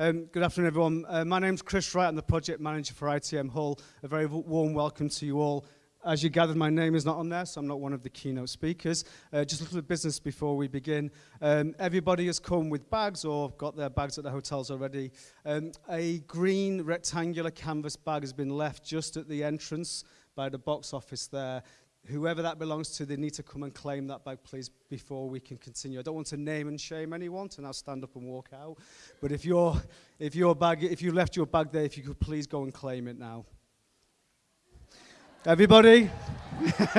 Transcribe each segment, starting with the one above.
Um, good afternoon, everyone. Uh, my name's Chris Wright. I'm the project manager for ITM Hull. A very warm welcome to you all. As you gathered, my name is not on there, so I'm not one of the keynote speakers. Uh, just a little business before we begin. Um, everybody has come with bags or got their bags at the hotels already. Um, a green rectangular canvas bag has been left just at the entrance by the box office there. Whoever that belongs to, they need to come and claim that bag, please, before we can continue. I don't want to name and shame anyone, to now stand up and walk out. But if, your if, your bag, if you left your bag there, if you could please go and claim it now. Everybody?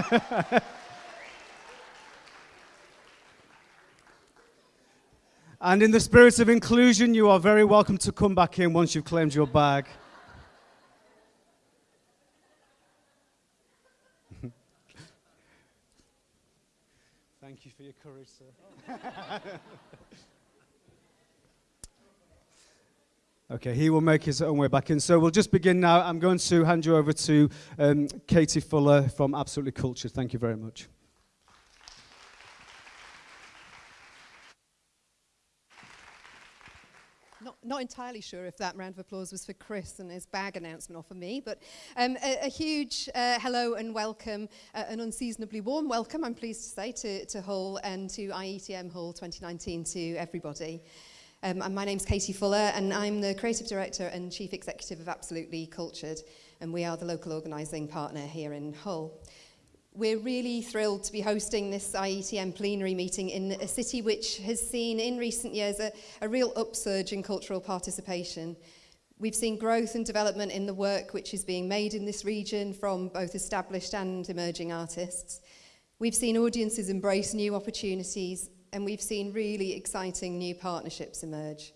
and in the spirit of inclusion, you are very welcome to come back in once you've claimed your bag. Thank you for your courage, sir. Okay, he will make his own way back in. So we'll just begin now. I'm going to hand you over to um, Katie Fuller from Absolutely Cultured. Thank you very much. not entirely sure if that round of applause was for Chris and his bag announcement or for me, but um, a, a huge uh, hello and welcome, uh, an unseasonably warm welcome, I'm pleased to say, to, to Hull and to IETM Hull 2019 to everybody. Um, and my name's Katie Fuller and I'm the Creative Director and Chief Executive of Absolutely Cultured and we are the local organising partner here in Hull. We're really thrilled to be hosting this IETM plenary meeting in a city which has seen in recent years a, a real upsurge in cultural participation. We've seen growth and development in the work which is being made in this region from both established and emerging artists. We've seen audiences embrace new opportunities and we've seen really exciting new partnerships emerge.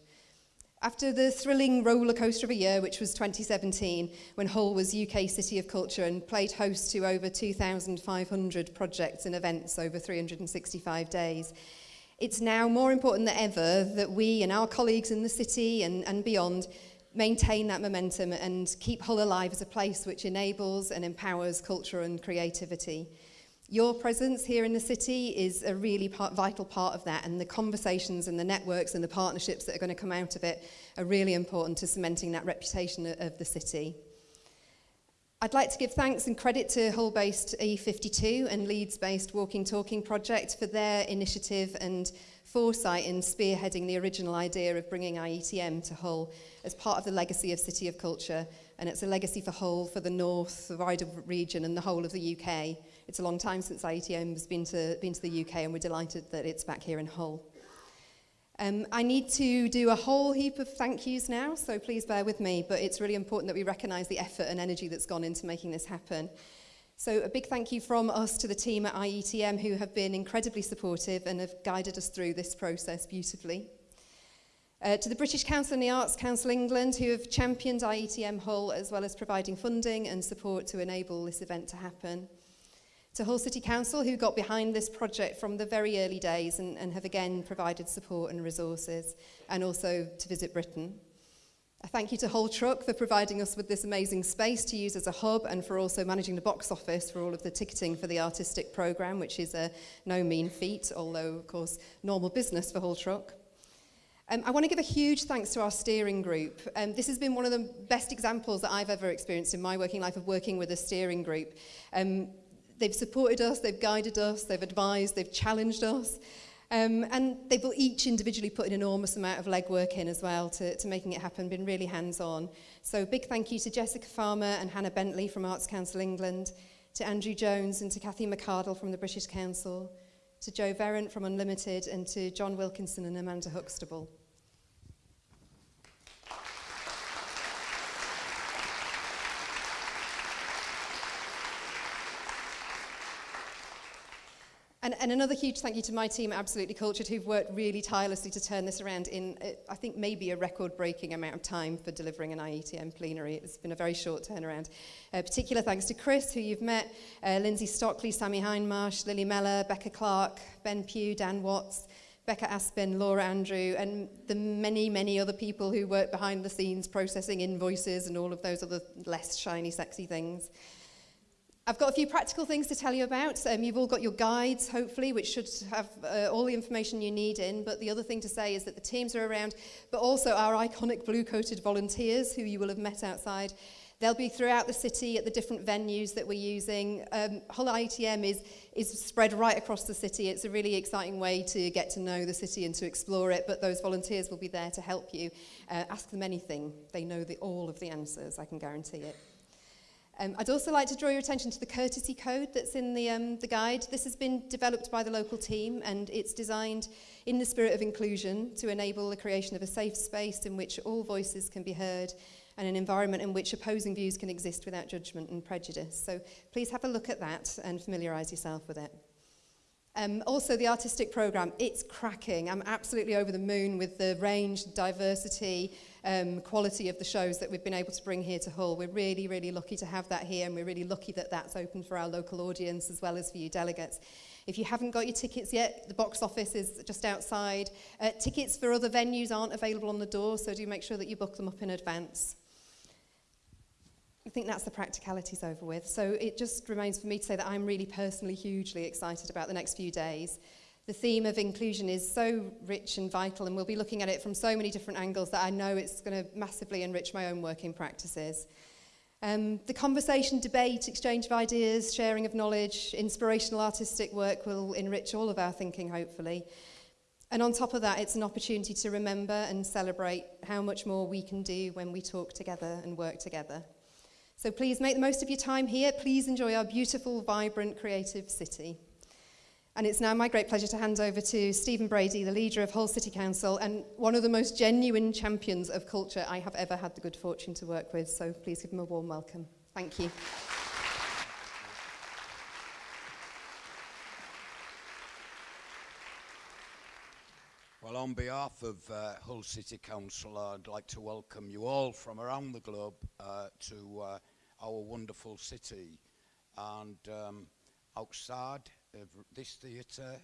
After the thrilling roller coaster of a year, which was 2017, when Hull was UK City of Culture and played host to over 2,500 projects and events over 365 days, it's now more important than ever that we and our colleagues in the city and, and beyond maintain that momentum and keep Hull alive as a place which enables and empowers culture and creativity. Your presence here in the city is a really part, vital part of that, and the conversations and the networks and the partnerships that are going to come out of it are really important to cementing that reputation of the city. I'd like to give thanks and credit to Hull-based E52 and Leeds-based Walking Talking project for their initiative and foresight in spearheading the original idea of bringing IETM to Hull as part of the legacy of City of Culture, and it's a legacy for Hull, for the North, the wider region and the whole of the UK. It's a long time since IETM has been to, been to the UK and we're delighted that it's back here in Hull. Um, I need to do a whole heap of thank yous now, so please bear with me, but it's really important that we recognise the effort and energy that's gone into making this happen. So a big thank you from us to the team at IETM who have been incredibly supportive and have guided us through this process beautifully. Uh, to the British Council and the Arts Council England who have championed IETM Hull as well as providing funding and support to enable this event to happen to Hull City Council, who got behind this project from the very early days and, and have again provided support and resources, and also to Visit Britain. A thank you to Hull Truck for providing us with this amazing space to use as a hub and for also managing the box office for all of the ticketing for the artistic programme, which is a no mean feat, although, of course, normal business for Hull Truck. Um, I want to give a huge thanks to our steering group. Um, this has been one of the best examples that I've ever experienced in my working life of working with a steering group. Um, they've supported us, they've guided us, they've advised, they've challenged us. Um, and they've each individually put an enormous amount of legwork in as well to, to making it happen, been really hands-on. So big thank you to Jessica Farmer and Hannah Bentley from Arts Council England, to Andrew Jones and to Kathy McCardle from the British Council, to Joe Verrant from Unlimited and to John Wilkinson and Amanda Huxtable. And, and another huge thank you to my team at Absolutely Cultured who've worked really tirelessly to turn this around in, uh, I think, maybe a record-breaking amount of time for delivering an IETM plenary. It's been a very short turnaround. Uh, particular thanks to Chris, who you've met, uh, Lindsay Stockley, Sammy Hindmarsh, Lily Meller, Becca Clark, Ben Pugh, Dan Watts, Becca Aspin, Laura Andrew, and the many, many other people who work behind the scenes processing invoices and all of those other less shiny, sexy things. I've got a few practical things to tell you about. Um, you've all got your guides, hopefully, which should have uh, all the information you need in. But the other thing to say is that the teams are around, but also our iconic blue-coated volunteers, who you will have met outside. They'll be throughout the city at the different venues that we're using. Um, Hull ITM is, is spread right across the city. It's a really exciting way to get to know the city and to explore it, but those volunteers will be there to help you. Uh, ask them anything. They know the, all of the answers, I can guarantee it. Um, I'd also like to draw your attention to the courtesy code that's in the, um, the guide. This has been developed by the local team and it's designed in the spirit of inclusion to enable the creation of a safe space in which all voices can be heard and an environment in which opposing views can exist without judgment and prejudice. So please have a look at that and familiarise yourself with it. Um, also, the artistic programme, it's cracking. I'm absolutely over the moon with the range, diversity, um, quality of the shows that we've been able to bring here to Hull. We're really, really lucky to have that here and we're really lucky that that's open for our local audience as well as for you delegates. If you haven't got your tickets yet, the box office is just outside. Uh, tickets for other venues aren't available on the door, so do make sure that you book them up in advance. I think that's the practicalities over with. So it just remains for me to say that I'm really personally hugely excited about the next few days the theme of inclusion is so rich and vital and we'll be looking at it from so many different angles that I know it's going to massively enrich my own working practices. Um, the conversation, debate, exchange of ideas, sharing of knowledge, inspirational artistic work will enrich all of our thinking, hopefully. And on top of that, it's an opportunity to remember and celebrate how much more we can do when we talk together and work together. So please make the most of your time here. Please enjoy our beautiful, vibrant, creative city. And it's now my great pleasure to hand over to Stephen Brady, the leader of Hull City Council and one of the most genuine champions of culture I have ever had the good fortune to work with. So please give him a warm welcome. Thank you. Well, on behalf of uh, Hull City Council, I'd like to welcome you all from around the globe uh, to uh, our wonderful city. And um, outside of this theatre,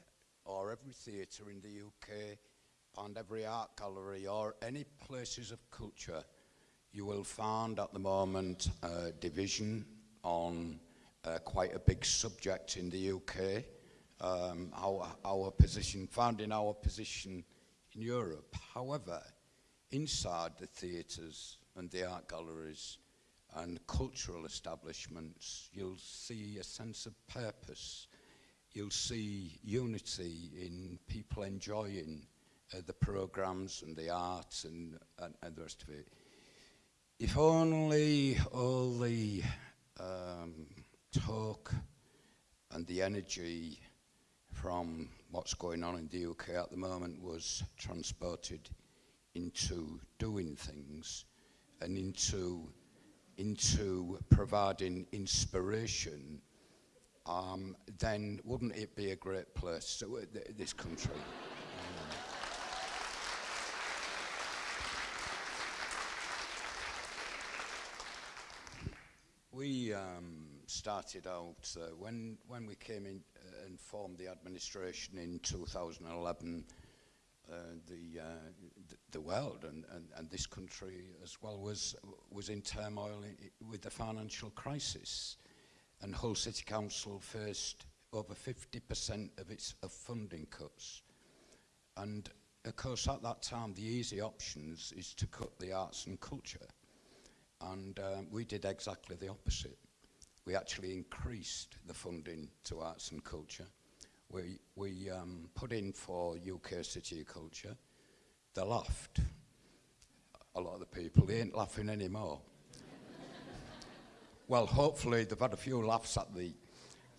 or every theatre in the UK, and every art gallery, or any places of culture, you will find at the moment a division on uh, quite a big subject in the UK. Um, our, our position, finding our position in Europe. However, inside the theatres and the art galleries and cultural establishments, you'll see a sense of purpose. You'll see unity in people enjoying uh, the programs and the arts and, and, and the rest of it. If only all the um, talk and the energy from what's going on in the UK at the moment was transported into doing things and into into providing inspiration, um, then wouldn't it be a great place, so, uh, th this country? um, we um, started out uh, when when we came in and formed the administration in 2011, uh, the, uh, the world and, and, and this country as well was, was in turmoil with the financial crisis. and Hull City Council faced over 50% of its of funding cuts. And of course at that time the easy options is to cut the arts and culture. And um, we did exactly the opposite. We actually increased the funding to arts and culture. We, we um, put in for UK City Culture. They laughed. A lot of the people, they ain't laughing anymore. Well, hopefully they've had a few laughs at the,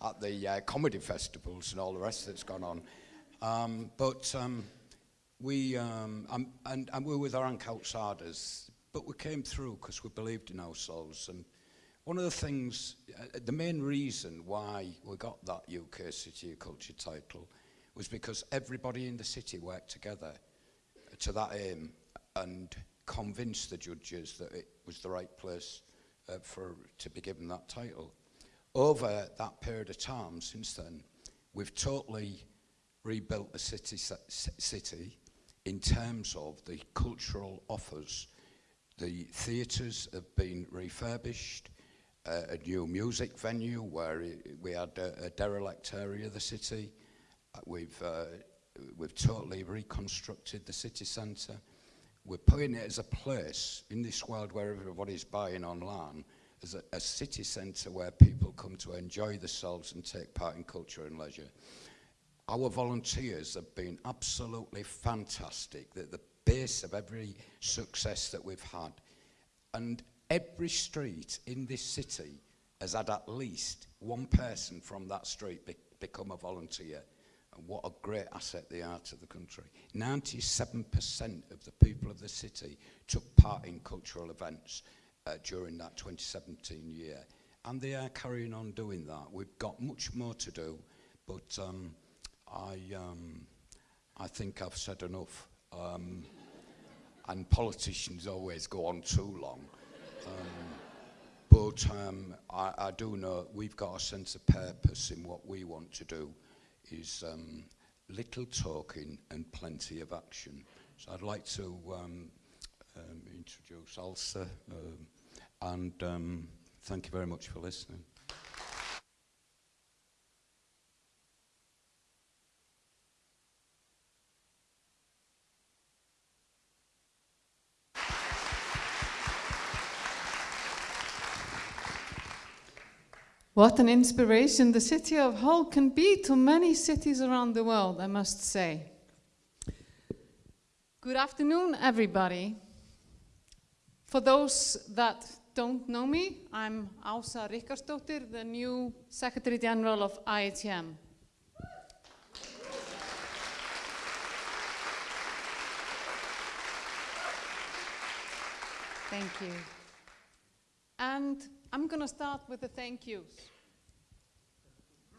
at the uh, comedy festivals and all the rest that's gone on. Um, but um, we, um, um, and, and we were with our rank outsiders, but we came through because we believed in ourselves and one of the things, uh, the main reason why we got that UK City of Culture title was because everybody in the city worked together to that aim and convinced the judges that it was the right place uh, for, to be given that title. Over that period of time since then, we've totally rebuilt the city, city in terms of the cultural offers. The theatres have been refurbished, uh, a new music venue where we had a, a derelict area of the city. Uh, we've, uh, we've totally reconstructed the city centre. We're putting it as a place in this world where everybody's buying online, as a, a city centre where people come to enjoy themselves and take part in culture and leisure. Our volunteers have been absolutely fantastic. They're the base of every success that we've had. And every street in this city has had at least one person from that street be become a volunteer. What a great asset they are to the country. 97% of the people of the city took part in cultural events uh, during that 2017 year. And they are carrying on doing that. We've got much more to do, but um, I, um, I think I've said enough. Um, and politicians always go on too long. Um, but um, I, I do know we've got a sense of purpose in what we want to do is um, little talking and plenty of action. So I'd like to um, um, introduce Alsa um, and um, thank you very much for listening. What an inspiration the city of Hull can be to many cities around the world, I must say. Good afternoon, everybody. For those that don't know me, I'm Ása Richardsdóttir, the new Secretary General of IETM. Thank you. And I'm going to start with the thank yous.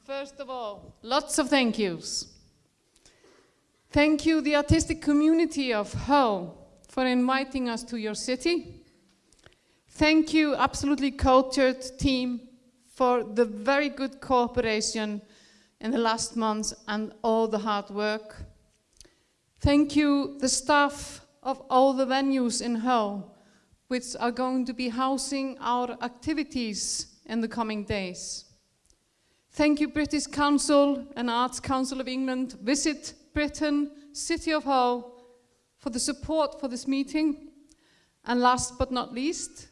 First of all, lots of thank yous. Thank you, the artistic community of Hull, for inviting us to your city. Thank you, absolutely cultured team, for the very good cooperation in the last months and all the hard work. Thank you, the staff of all the venues in Hull which are going to be housing our activities in the coming days. Thank you British Council and Arts Council of England, Visit Britain, City of Hull for the support for this meeting. And last but not least,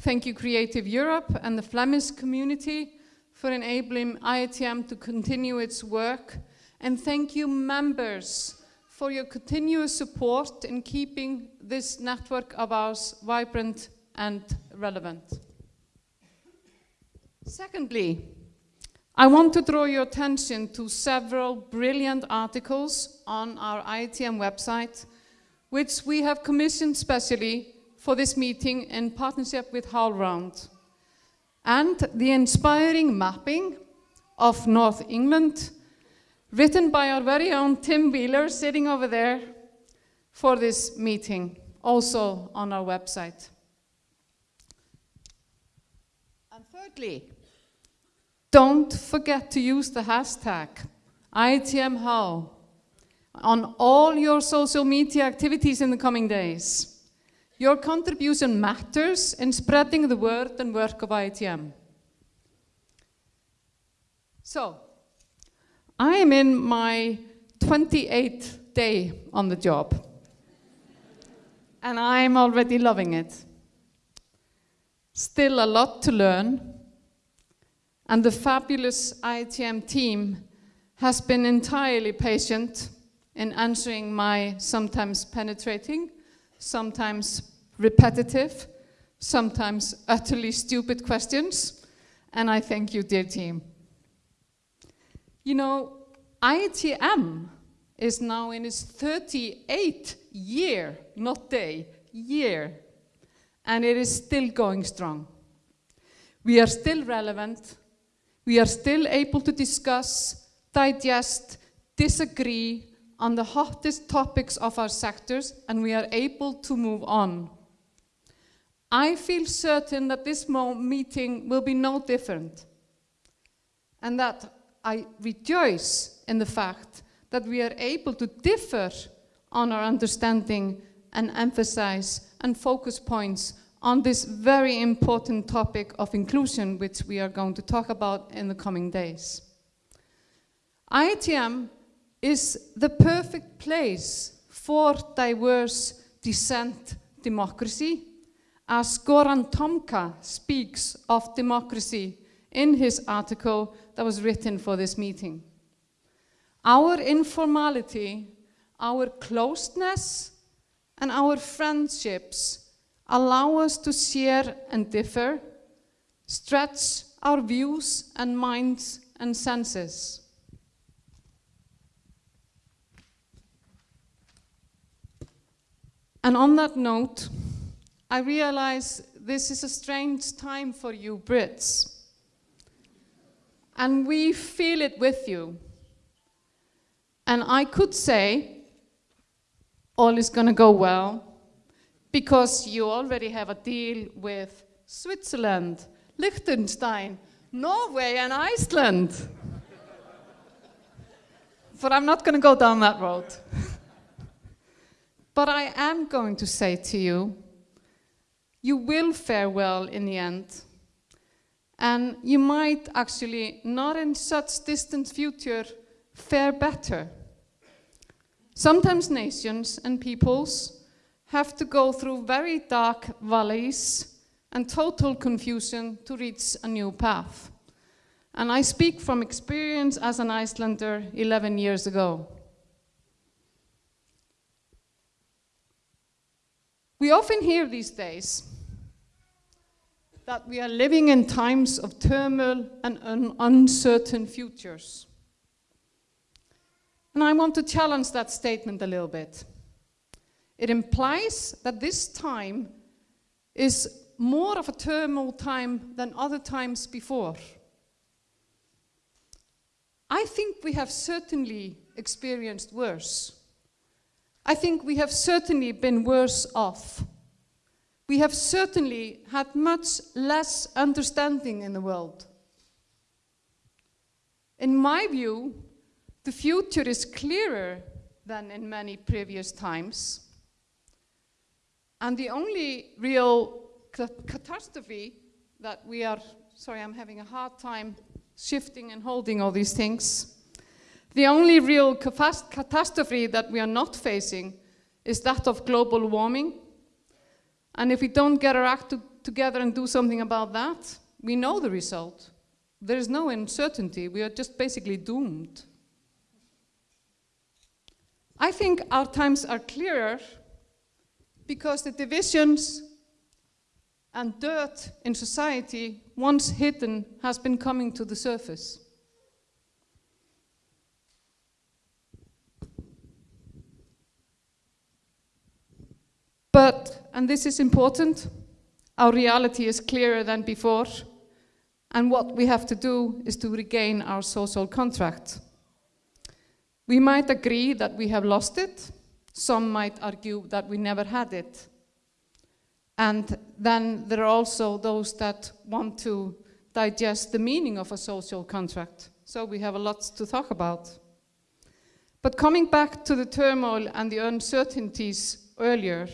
thank you Creative Europe and the Flemish community for enabling IETM to continue its work. And thank you members for your continuous support in keeping this network of ours vibrant and relevant. Secondly, I want to draw your attention to several brilliant articles on our IETM website, which we have commissioned specially for this meeting in partnership with HowlRound. And the inspiring mapping of North England written by our very own Tim Wheeler sitting over there for this meeting, also on our website. And thirdly, don't forget to use the hashtag IETMHull on all your social media activities in the coming days. Your contribution matters in spreading the word and work of ITM. So, I am in my 28th day on the job. and I'm already loving it. Still a lot to learn. And the fabulous ITM team has been entirely patient in answering my sometimes penetrating, sometimes repetitive, sometimes utterly stupid questions. And I thank you, dear team. You know, IETM is now in its 38th year, not day, year, and it is still going strong. We are still relevant. We are still able to discuss, digest, disagree on the hottest topics of our sectors, and we are able to move on. I feel certain that this meeting will be no different, and that I rejoice in the fact that we are able to differ on our understanding and emphasize and focus points on this very important topic of inclusion, which we are going to talk about in the coming days. IETM is the perfect place for diverse dissent democracy, as Goran Tomka speaks of democracy in his article that was written for this meeting. Our informality, our closeness, and our friendships allow us to share and differ, stretch our views and minds and senses. And on that note, I realize this is a strange time for you Brits. And we feel it with you. And I could say, all is going to go well, because you already have a deal with Switzerland, Liechtenstein, Norway, and Iceland. but I'm not going to go down that road. but I am going to say to you, you will fare well in the end. And you might actually, not in such distant future, fare better. Sometimes nations and peoples have to go through very dark valleys and total confusion to reach a new path. And I speak from experience as an Icelander 11 years ago. We often hear these days that we are living in times of turmoil and un uncertain futures. And I want to challenge that statement a little bit. It implies that this time is more of a turmoil time than other times before. I think we have certainly experienced worse. I think we have certainly been worse off. We have certainly had much less understanding in the world. In my view, the future is clearer than in many previous times. And the only real catastrophe that we are, sorry, I'm having a hard time shifting and holding all these things. The only real catastrophe that we are not facing is that of global warming. And if we don't get our act to together and do something about that, we know the result. There is no uncertainty. We are just basically doomed. I think our times are clearer because the divisions and dirt in society, once hidden, has been coming to the surface. But, and this is important, our reality is clearer than before, and what we have to do is to regain our social contract. We might agree that we have lost it, some might argue that we never had it. And then there are also those that want to digest the meaning of a social contract. So we have a lot to talk about. But coming back to the turmoil and the uncertainties earlier,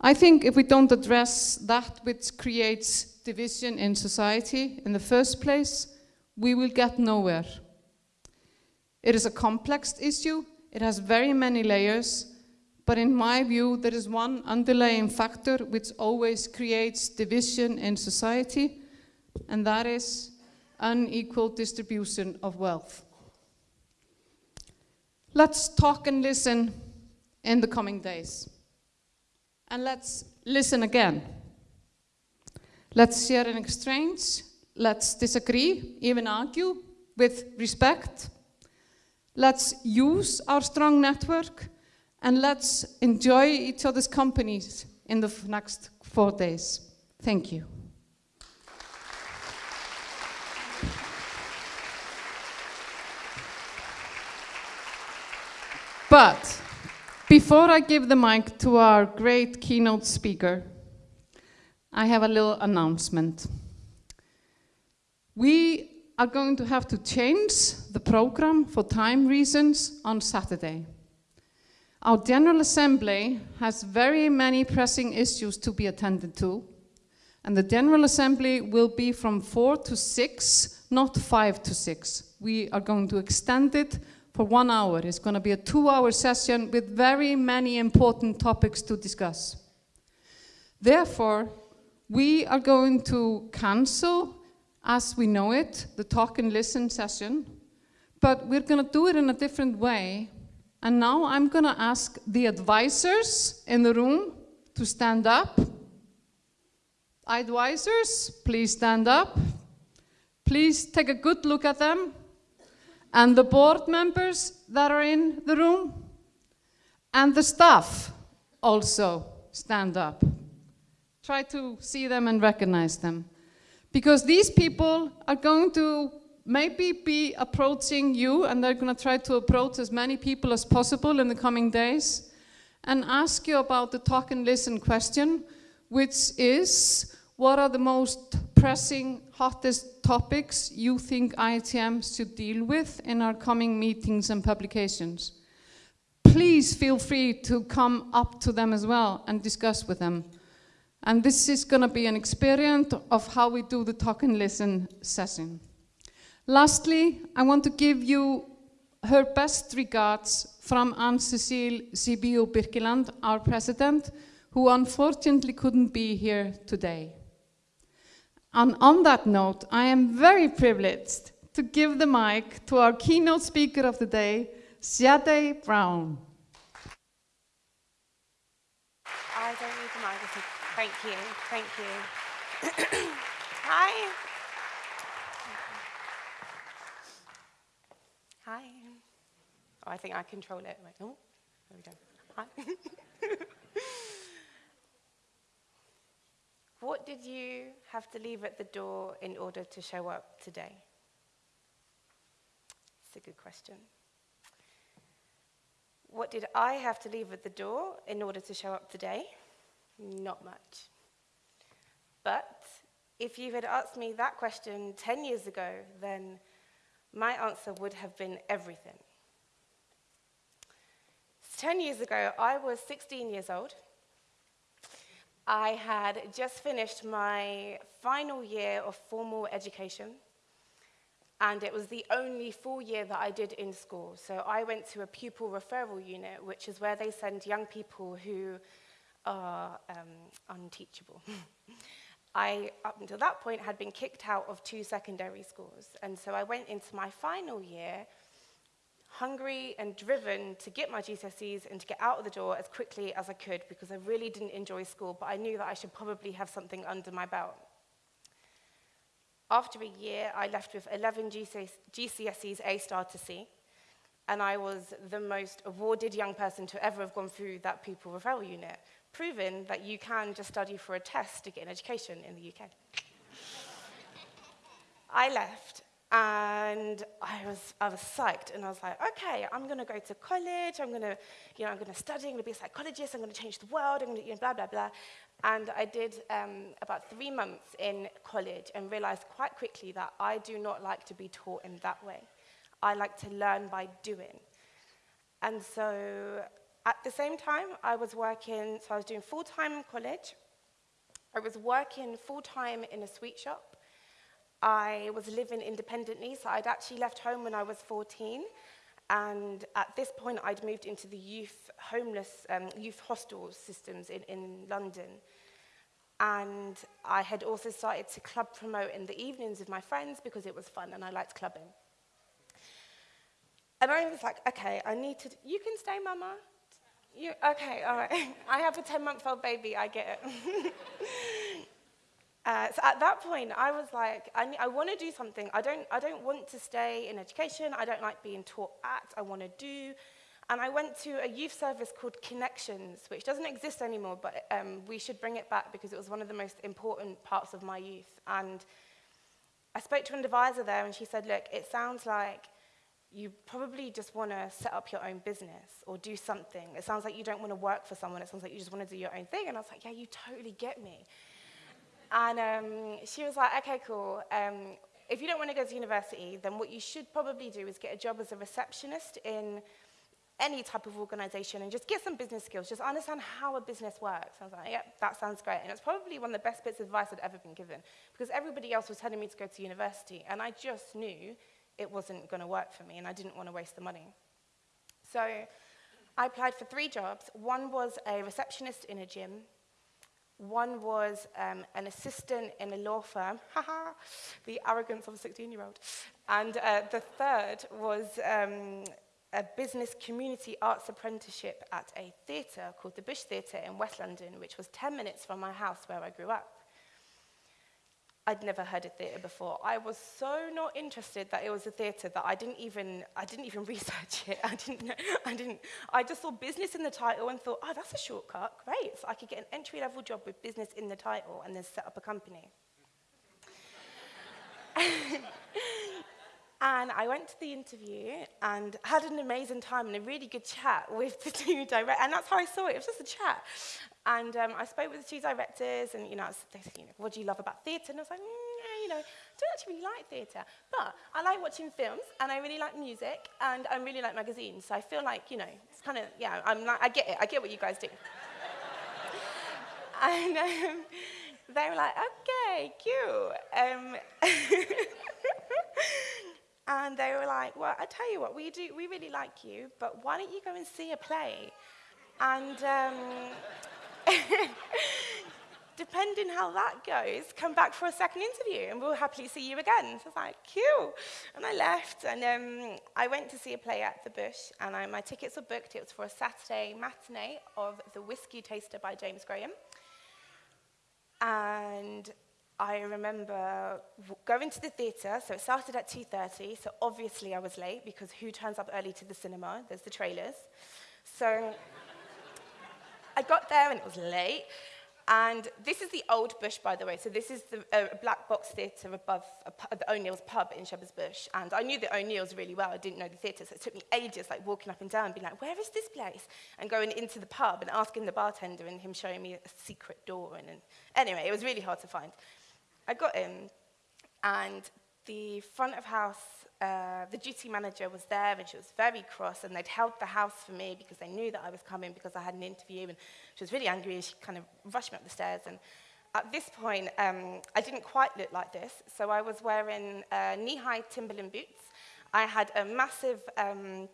I think if we don't address that which creates division in society in the first place, we will get nowhere. It is a complex issue, it has very many layers, but in my view, there is one underlying factor which always creates division in society, and that is unequal distribution of wealth. Let's talk and listen in the coming days. And let's listen again. Let's share and exchange. Let's disagree, even argue with respect. Let's use our strong network and let's enjoy each other's companies in the next four days. Thank you. But before I give the mic to our great keynote speaker, I have a little announcement. We are going to have to change the program for time reasons on Saturday. Our General Assembly has very many pressing issues to be attended to, and the General Assembly will be from 4 to 6, not 5 to 6. We are going to extend it for one hour. It's going to be a two hour session with very many important topics to discuss. Therefore, we are going to cancel, as we know it, the talk and listen session, but we're going to do it in a different way. And now I'm going to ask the advisors in the room to stand up. Advisors, please stand up. Please take a good look at them and the board members that are in the room, and the staff also stand up. Try to see them and recognize them. Because these people are going to maybe be approaching you, and they're going to try to approach as many people as possible in the coming days, and ask you about the talk and listen question, which is what are the most pressing, hottest topics you think IETM should deal with in our coming meetings and publications? Please feel free to come up to them as well and discuss with them. And this is going to be an experience of how we do the talk and listen session. Lastly, I want to give you her best regards from Anne-Cecile Sibué Birkeland, our president, who unfortunately couldn't be here today. And on that note, I am very privileged to give the mic to our keynote speaker of the day, Sade Brown. I don't need the microphone. Thank you. Thank you. Hi. Hi. Oh, I think I control it. Oh, there we go. Hi. What did you have to leave at the door in order to show up today? It's a good question. What did I have to leave at the door in order to show up today? Not much. But if you had asked me that question 10 years ago, then my answer would have been everything. 10 years ago, I was 16 years old. I had just finished my final year of formal education, and it was the only full year that I did in school. So I went to a pupil referral unit, which is where they send young people who are um, unteachable. I, up until that point, had been kicked out of two secondary schools. And so I went into my final year hungry and driven to get my GCSEs and to get out of the door as quickly as I could because I really didn't enjoy school, but I knew that I should probably have something under my belt. After a year, I left with 11 GCSEs A star to C, and I was the most awarded young person to ever have gone through that pupil referral unit, proving that you can just study for a test to get an education in the UK. I left, and I was, I was psyched, and I was like, okay, I'm going to go to college, I'm going to, you know, I'm going to study, I'm going to be a psychologist, I'm going to change the world, I'm going to, you know, blah, blah, blah. And I did um, about three months in college and realized quite quickly that I do not like to be taught in that way. I like to learn by doing. And so at the same time, I was working, so I was doing full-time in college. I was working full-time in a sweet shop. I was living independently, so I'd actually left home when I was 14. And at this point, I'd moved into the youth homeless, um, youth hostel systems in, in London. And I had also started to club promote in the evenings with my friends because it was fun and I liked clubbing. And I was like, okay, I need to, you can stay, mama. You, okay, all right. I have a 10 month old baby, I get it. Uh, so at that point, I was like, I, I want to do something. I don't, I don't want to stay in education. I don't like being taught at. I want to do. And I went to a youth service called Connexions, which doesn't exist anymore, but um, we should bring it back because it was one of the most important parts of my youth. And I spoke to an advisor there, and she said, look, it sounds like you probably just want to set up your own business or do something. It sounds like you don't want to work for someone. It sounds like you just want to do your own thing. And I was like, yeah, you totally get me. And um, she was like, okay, cool. Um, if you don't want to go to university, then what you should probably do is get a job as a receptionist in any type of organization and just get some business skills. Just understand how a business works. I was like, yep, that sounds great. And it's probably one of the best bits of advice I'd ever been given because everybody else was telling me to go to university and I just knew it wasn't going to work for me and I didn't want to waste the money. So I applied for three jobs. One was a receptionist in a gym One was um, an assistant in a law firm, haha, the arrogance of a 16-year-old. And uh, the third was um, a business community arts apprenticeship at a theatre called the Bush Theatre in West London, which was 10 minutes from my house where I grew up. I'd never heard of theatre before. I was so not interested that it was a theatre that I didn't even I didn't even research it. I didn't I didn't I just saw business in the title and thought, "Oh, that's a shortcut. Great. So I could get an entry level job with business in the title and then set up a company." And I went to the interview and had an amazing time and a really good chat with the two directors. And that's how I saw it. It was just a chat. And um, I spoke with the two directors, and you know, they said, you know, what do you love about theatre? And I was like, mm, you know, I don't actually really like theatre, but I like watching films, and I really like music, and I really like magazines. So I feel like, you know, it's kind of, yeah, I'm like, I get it. I get what you guys do. and um, they were like, okay, cute. Um, And they were like, well, I tell you what, we, do, we really like you, but why don't you go and see a play? And um, depending how that goes, come back for a second interview and we'll happily see you again. So I was like, cool. And I left and um, I went to see a play at the Bush and I, my tickets were booked. It was for a Saturday matinee of The Whisky Taster by James Graham. And I remember going to the theatre, so it started at 2.30, so obviously I was late because who turns up early to the cinema? There's the trailers. So I got there and it was late. And this is the old Bush, by the way. So this is the uh, black box theatre above uh, the O'Neill's pub in Shepherd's Bush. And I knew the O'Neill's really well. I didn't know the theatre, so it took me ages, like walking up and down, being like, where is this place? And going into the pub and asking the bartender and him showing me a secret door. And, and anyway, it was really hard to find. I got in and the front of house, uh, the duty manager was there and she was very cross and they'd held the house for me because they knew that I was coming because I had an interview and she was really angry and she kind of rushed me up the stairs and at this point, um, I didn't quite look like this, so I was wearing uh, knee-high Timberland boots. I had a massive um,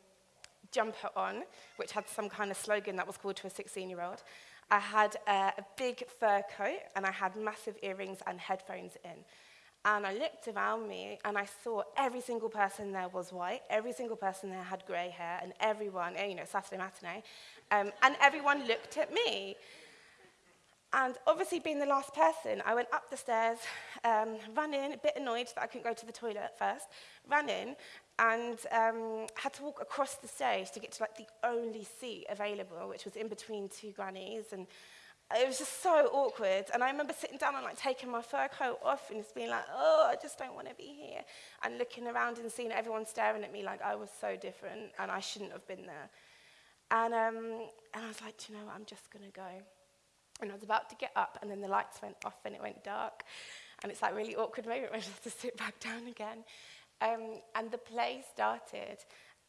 jumper on, which had some kind of slogan that was called to a 16-year-old. I had a, a big fur coat and I had massive earrings and headphones in. And I looked around me and I saw every single person there was white, every single person there had grey hair, and everyone, eh, you know, Saturday matinee, um, and everyone looked at me. And obviously, being the last person, I went up the stairs, um, ran in, a bit annoyed that I couldn't go to the toilet first, ran in, and um, had to walk across the stage to get to like the only seat available, which was in between two grannies. And it was just so awkward. And I remember sitting down and like taking my fur coat off and just being like, oh, I just don't want to be here. And looking around and seeing everyone staring at me like I was so different and I shouldn't have been there. And, um, and I was like, you know what? I'm just going to go. And I was about to get up and then the lights went off and it went dark. And it's like really awkward moment when I just have to sit back down again. Um, and the play started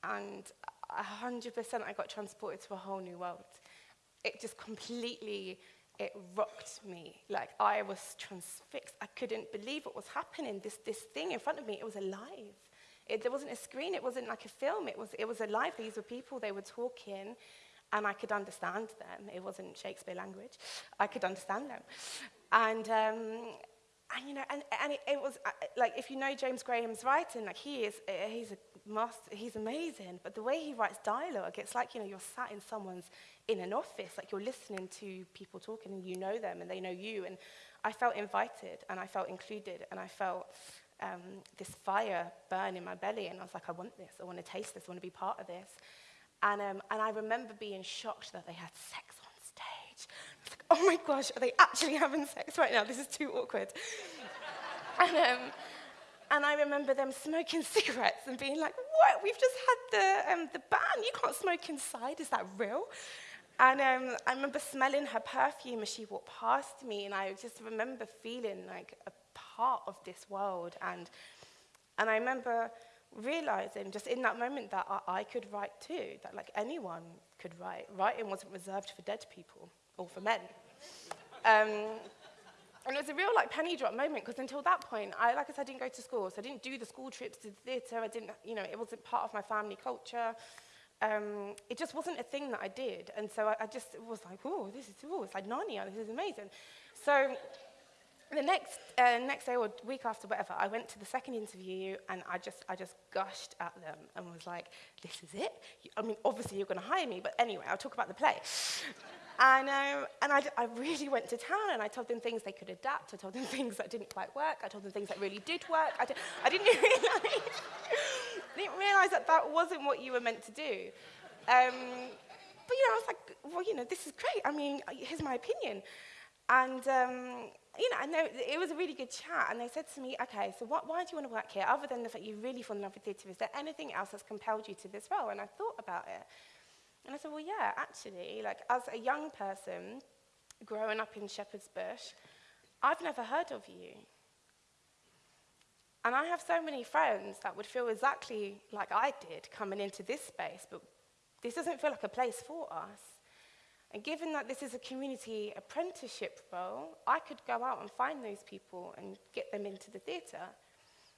and 100% I got transported to a whole new world. It just completely, it rocked me. Like I was transfixed. I couldn't believe what was happening. This, this thing in front of me, it was alive. It, there wasn't a screen. It wasn't like a film. It was, it was alive. These were people. They were talking and I could understand them. It wasn't Shakespeare language. I could understand them. And um, And, you know, and, and it, it was, uh, like, if you know James Graham's writing, like, he is, uh, he's a master, he's amazing. But the way he writes dialogue, it's like, you know, you're sat in someone's, in an office, like, you're listening to people talking and you know them and they know you. And I felt invited and I felt included and I felt um, this fire burn in my belly. And I was like, I want this. I want to taste this. I want to be part of this. And, um, and I remember being shocked that they had sex oh my gosh, are they actually having sex right now? This is too awkward. and, um, and I remember them smoking cigarettes and being like, what? We've just had the, um, the ban. You can't smoke inside. Is that real? And um, I remember smelling her perfume as she walked past me, and I just remember feeling like a part of this world. And, and I remember realizing just in that moment that I, I could write too, that like anyone could write. Writing wasn't reserved for dead people or for men. Um, and it was a real like penny drop moment because until that point, I, like I said, I didn't go to school. So I didn't do the school trips to the theatre. I didn't, you know, it wasn't part of my family culture. Um, it just wasn't a thing that I did. And so I, I just was like, oh, this is, oh, it's like Narnia, this is amazing. So the next uh, next day or week after, whatever, I went to the second interview and I just I just gushed at them and was like, this is it. I mean, obviously you're going to hire me, but anyway, I'll talk about the play. And, um, and I, I really went to town and I told them things they could adapt. I told them things that didn't quite work. I told them things that really did work. I, did, I didn't realize, didn't realize that that wasn't what you were meant to do. Um, but, you know, I was like, well, you know, this is great. I mean, here's my opinion. And, um, you know, know it was a really good chat. And they said to me, okay, so what, why do you want to work here? Other than the fact you really fall in love with theatre, is there anything else that's compelled you to this role? And I thought about it. And I said, well, yeah, actually, like as a young person growing up in Shepherd's Bush, I've never heard of you. And I have so many friends that would feel exactly like I did coming into this space, but this doesn't feel like a place for us. And given that this is a community apprenticeship role, I could go out and find those people and get them into the theatre.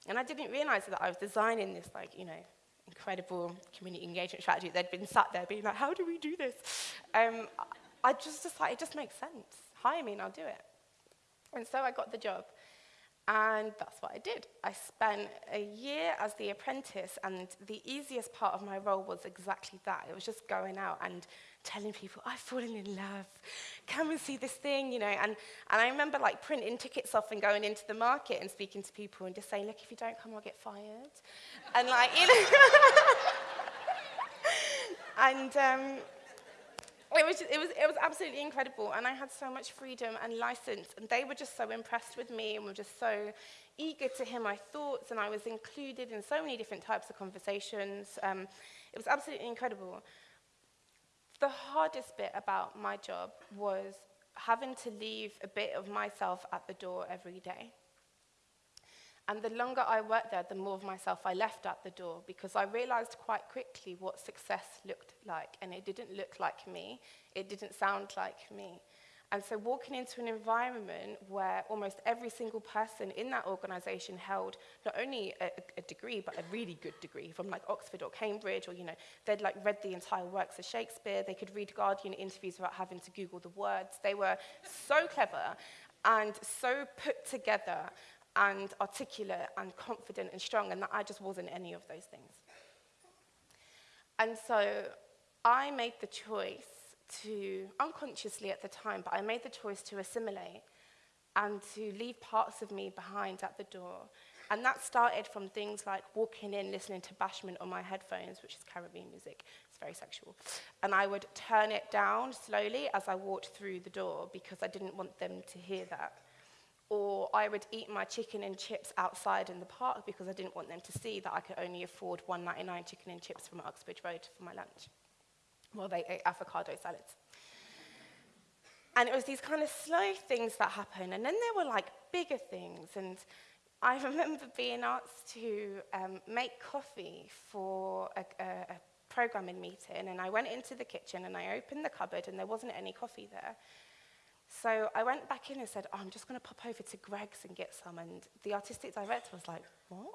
And I didn't realize that I was designing this, like, you know, incredible community engagement strategy. They'd been sat there being like, how do we do this? Um, I just decided it just makes sense. Hire me and I'll do it. And so I got the job. And that's what I did. I spent a year as the apprentice, and the easiest part of my role was exactly that. It was just going out and telling people, I've fallen in love. Come and see this thing, you know. And, and I remember like printing tickets off and going into the market and speaking to people and just saying, look, if you don't come, I'll get fired. and like, you know. and um, it was, it, was, it was absolutely incredible, and I had so much freedom and license, and they were just so impressed with me and were just so eager to hear my thoughts, and I was included in so many different types of conversations. Um, it was absolutely incredible. the hardest bit about my job was having to leave a bit of myself at the door every day. And the longer I worked there, the more of myself I left at the door because I realized quite quickly what success looked like. And it didn't look like me, it didn't sound like me. And so walking into an environment where almost every single person in that organization held not only a, a degree, but a really good degree from like Oxford or Cambridge, or, you know, they'd like read the entire works of Shakespeare. They could read Guardian interviews without having to Google the words. They were so clever and so put together and articulate and confident and strong, and that I just wasn't any of those things. And so I made the choice to, unconsciously at the time, but I made the choice to assimilate and to leave parts of me behind at the door. And that started from things like walking in, listening to Bashment on my headphones, which is Caribbean music. It's very sexual. And I would turn it down slowly as I walked through the door because I didn't want them to hear that. Or I would eat my chicken and chips outside in the park because I didn't want them to see that I could only afford 1.99 chicken and chips from Uxbridge Road for my lunch while they ate avocado salads. And it was these kind of slow things that happened. And then there were like bigger things. And I remember being asked to um, make coffee for a, a, a programming meeting. And I went into the kitchen and I opened the cupboard and there wasn't any coffee there. So I went back in and said, oh, I'm just going to pop over to Greggs and get some. And the artistic director was like, what?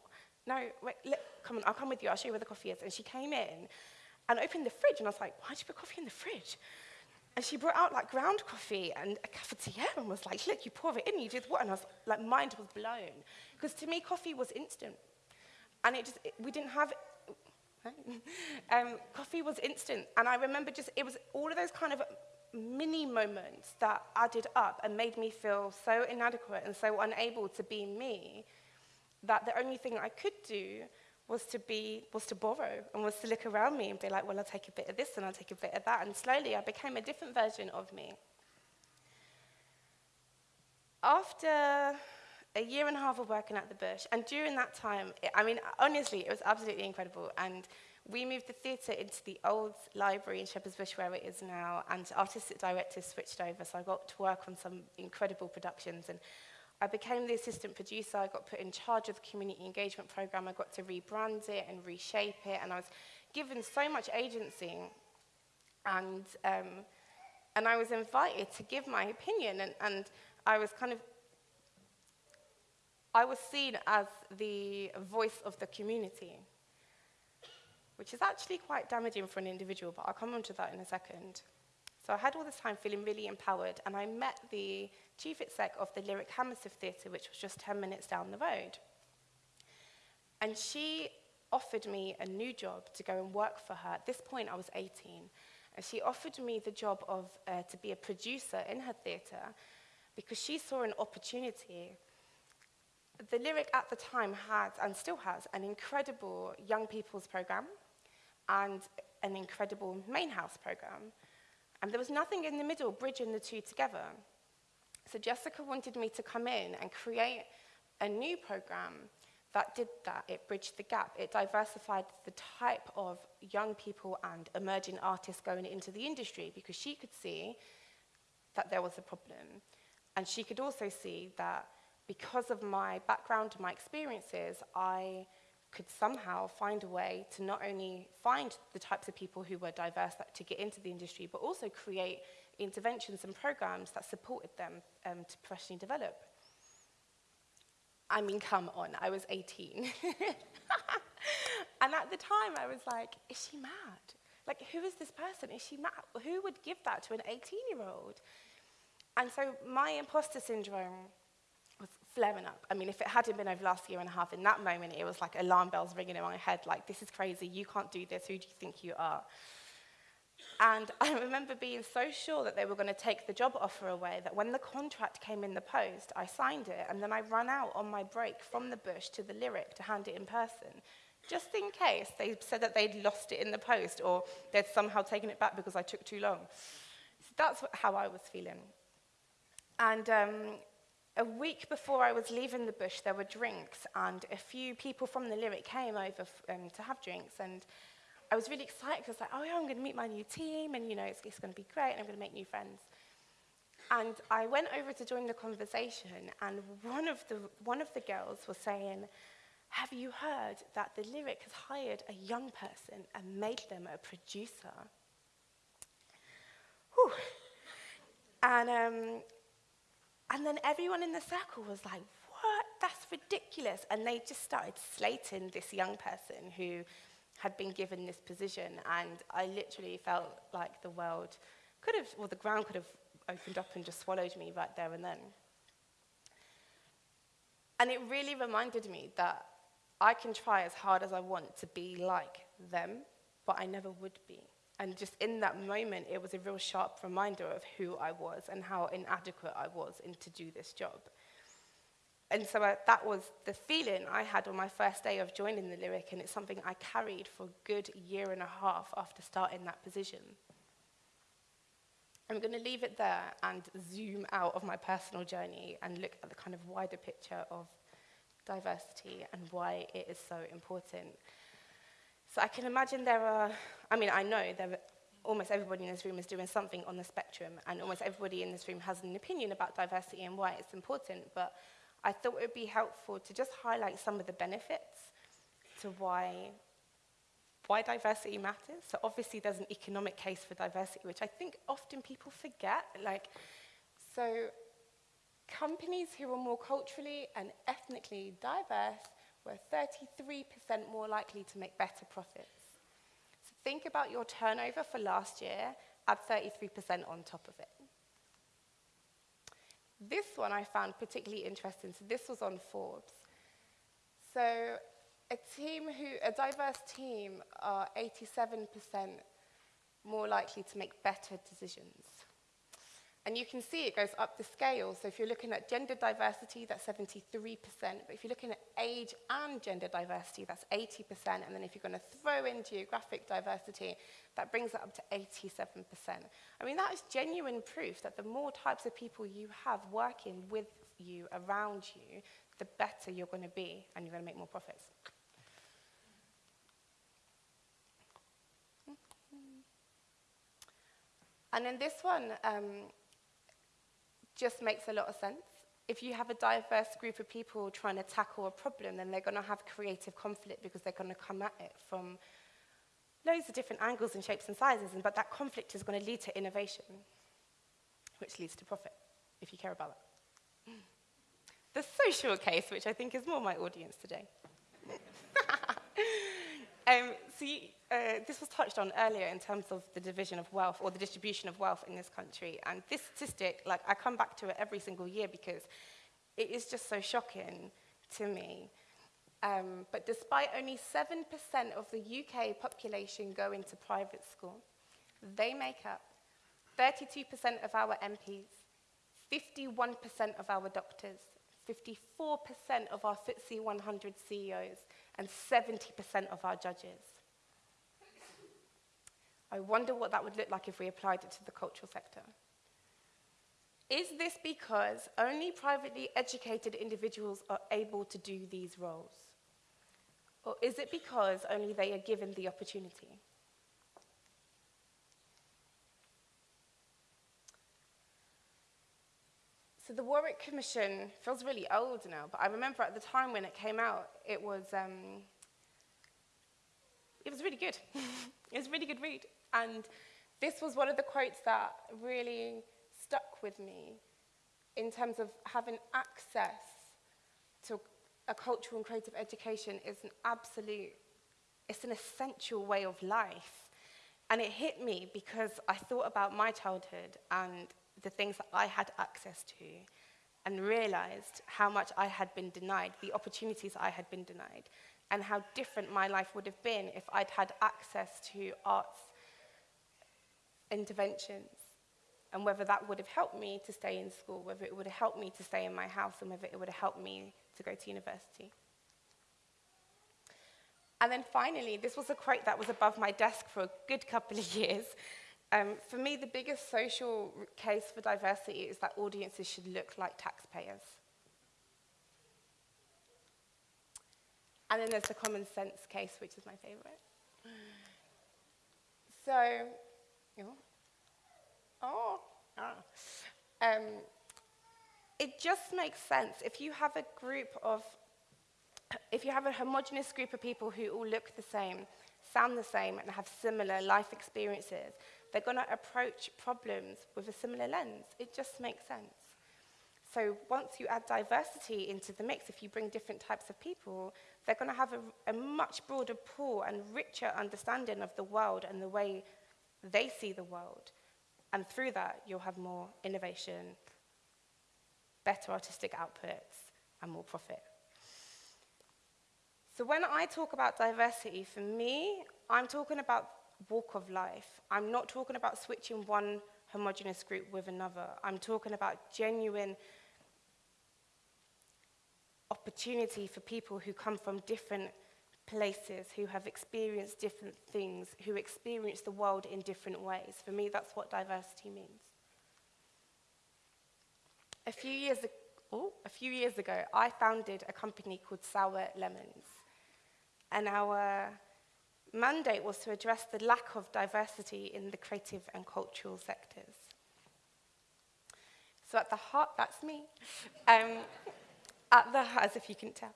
No, wait, let, come on, I'll come with you. I'll show you where the coffee is. And she came in and opened the fridge. And I was like, why'd you put coffee in the fridge? And she brought out like ground coffee and a cafetiere and was like, look, you pour it in, you did what? And I was like, mind was blown. Because to me, coffee was instant. And it just, it, we didn't have, um, coffee was instant. And I remember just, it was all of those kind of mini moments that added up and made me feel so inadequate and so unable to be me that the only thing I could do was to be was to borrow and was to look around me and be like well I'll take a bit of this and I'll take a bit of that. And slowly I became a different version of me. After a year and a half of working at the bush and during that time I mean honestly it was absolutely incredible. And we moved the theatre into the old library in Shepherd's Bush where it is now, and artistic directors switched over, so I got to work on some incredible productions. And I became the assistant producer. I got put in charge of the community engagement program. I got to rebrand it and reshape it. And I was given so much agency. And, um, and I was invited to give my opinion. And, and I was kind of, I was seen as the voice of the community, which is actually quite damaging for an individual, but I'll come on to that in a second. So I had all this time feeling really empowered, and I met the chief exec of the Lyric Hammersmith Theatre, which was just 10 minutes down the road. And she offered me a new job to go and work for her. At this point, I was 18. And she offered me the job of uh, to be a producer in her theatre because she saw an opportunity. The Lyric at the time had, and still has, an incredible young people's program and an incredible main house program. And there was nothing in the middle bridging the two together. So Jessica wanted me to come in and create a new program that did that. It bridged the gap. It diversified the type of young people and emerging artists going into the industry because she could see that there was a problem. And she could also see that because of my background and my experiences, I could somehow find a way to not only find the types of people who were diverse that, to get into the industry, but also create interventions and programs that supported them um, to professionally develop. I mean, come on, I was 18. and at the time, I was like, is she mad? Like, who is this person? Is she mad? Who would give that to an 18 year old? And so my imposter syndrome flaring up. I mean, if it hadn't been over last year and a half, in that moment, it was like alarm bells ringing in my head, like, this is crazy, you can't do this, who do you think you are? And I remember being so sure that they were going to take the job offer away that when the contract came in the post, I signed it and then I ran out on my break from the bush to the lyric to hand it in person, just in case they said that they'd lost it in the post or they'd somehow taken it back because I took too long. So that's how I was feeling. And um, a week before I was leaving the bush, there were drinks, and a few people from the lyric came over um, to have drinks. And I was really excited because I was like, oh, yeah, I'm going to meet my new team, and you know, it's, it's going to be great, and I'm going to make new friends. And I went over to join the conversation, and one of the, one of the girls was saying, Have you heard that the lyric has hired a young person and made them a producer? Whew. And um, and then everyone in the circle was like, what? That's ridiculous. And they just started slating this young person who had been given this position, and I literally felt like the world could have, well, the ground could have opened up and just swallowed me right there and then. And it really reminded me that I can try as hard as I want to be like them, but I never would be. And just in that moment, it was a real sharp reminder of who I was and how inadequate I was in to do this job. And so uh, that was the feeling I had on my first day of joining the Lyric, and it's something I carried for a good year and a half after starting that position. I'm going to leave it there and zoom out of my personal journey and look at the kind of wider picture of diversity and why it is so important. So I can imagine there are, I mean, I know there are, almost everybody in this room is doing something on the spectrum, and almost everybody in this room has an opinion about diversity and why it's important, but I thought it would be helpful to just highlight some of the benefits to why, why diversity matters. So obviously there's an economic case for diversity, which I think often people forget. Like, so companies who are more culturally and ethnically diverse were 33% more likely to make better profits. So think about your turnover for last year, add 33% on top of it. This one I found particularly interesting. So this was on Forbes. So a team who, a diverse team are 87% more likely to make better decisions. And you can see it goes up the scale. So if you're looking at gender diversity, that's 73%. But if you're looking at age and gender diversity, that's 80%. And then if you're going to throw in geographic diversity, that brings it up to 87%. I mean, that is genuine proof that the more types of people you have working with you, around you, the better you're going to be and you're going to make more profits. Mm-hmm. And in this one, um, just makes a lot of sense. If you have a diverse group of people trying to tackle a problem, then they're going to have creative conflict because they're going to come at it from loads of different angles and shapes and sizes, and, but that conflict is going to lead to innovation, which leads to profit, if you care about that. The social case, which I think is more my audience today. um, see, uh, this was touched on earlier in terms of the division of wealth or the distribution of wealth in this country. And this statistic, like, I come back to it every single year because it is just so shocking to me. Um, but despite only 7% of the UK population going to private school, they make up 32% of our MPs, 51% of our doctors, 54% of our FTSE 100 CEOs, and 70% of our judges. I wonder what that would look like if we applied it to the cultural sector. Is this because only privately educated individuals are able to do these roles? Or is it because only they are given the opportunity? So the Warwick Commission feels really old now, but I remember at the time when it came out, it was, um, it was really good. it was a really good read. And this was one of the quotes that really stuck with me in terms of having access to a cultural and creative education is an absolute, it's an essential way of life. And it hit me because I thought about my childhood and the things that I had access to and realized how much I had been denied, the opportunities I had been denied, and how different my life would have been if I'd had access to arts interventions, and whether that would have helped me to stay in school, whether it would have helped me to stay in my house, and whether it would have helped me to go to university. And then finally, this was a quote that was above my desk for a good couple of years, um, for me, the biggest social case for diversity is that audiences should look like taxpayers. And then there's the common sense case, which is my favorite. So, oh, ah. Um, it just makes sense if you have a group of, if you have a homogenous group of people who all look the same, sound the same and have similar life experiences, they're going to approach problems with a similar lens. It just makes sense. So once you add diversity into the mix, if you bring different types of people, they're going to have a, a much broader pool and richer understanding of the world and the way they see the world. And through that, you'll have more innovation, better artistic outputs, and more profit. So when I talk about diversity, for me, I'm talking about walk of life. I'm not talking about switching one homogenous group with another. I'm talking about genuine opportunity for people who come from different places, who have experienced different things, who experience the world in different ways. For me, that's what diversity means. A few years, oh, a few years ago, I founded a company called Sour Lemons. And our mandate was to address the lack of diversity in the creative and cultural sectors. So at the heart, that's me. Um, at the, as if you can tell.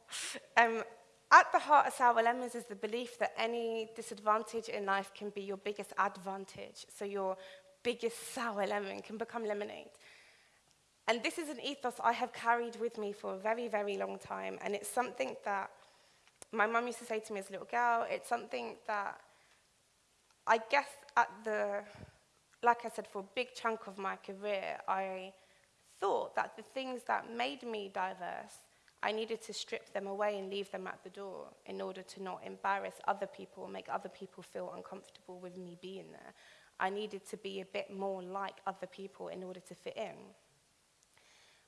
Um, at the heart of Sour Lemons is the belief that any disadvantage in life can be your biggest advantage. So your biggest sour lemon can become lemonade. And this is an ethos I have carried with me for a very, very long time. And it's something that my mum used to say to me as a little girl, it's something that I guess at the, like I said, for a big chunk of my career, I thought that the things that made me diverse, I needed to strip them away and leave them at the door in order to not embarrass other people, make other people feel uncomfortable with me being there. I needed to be a bit more like other people in order to fit in.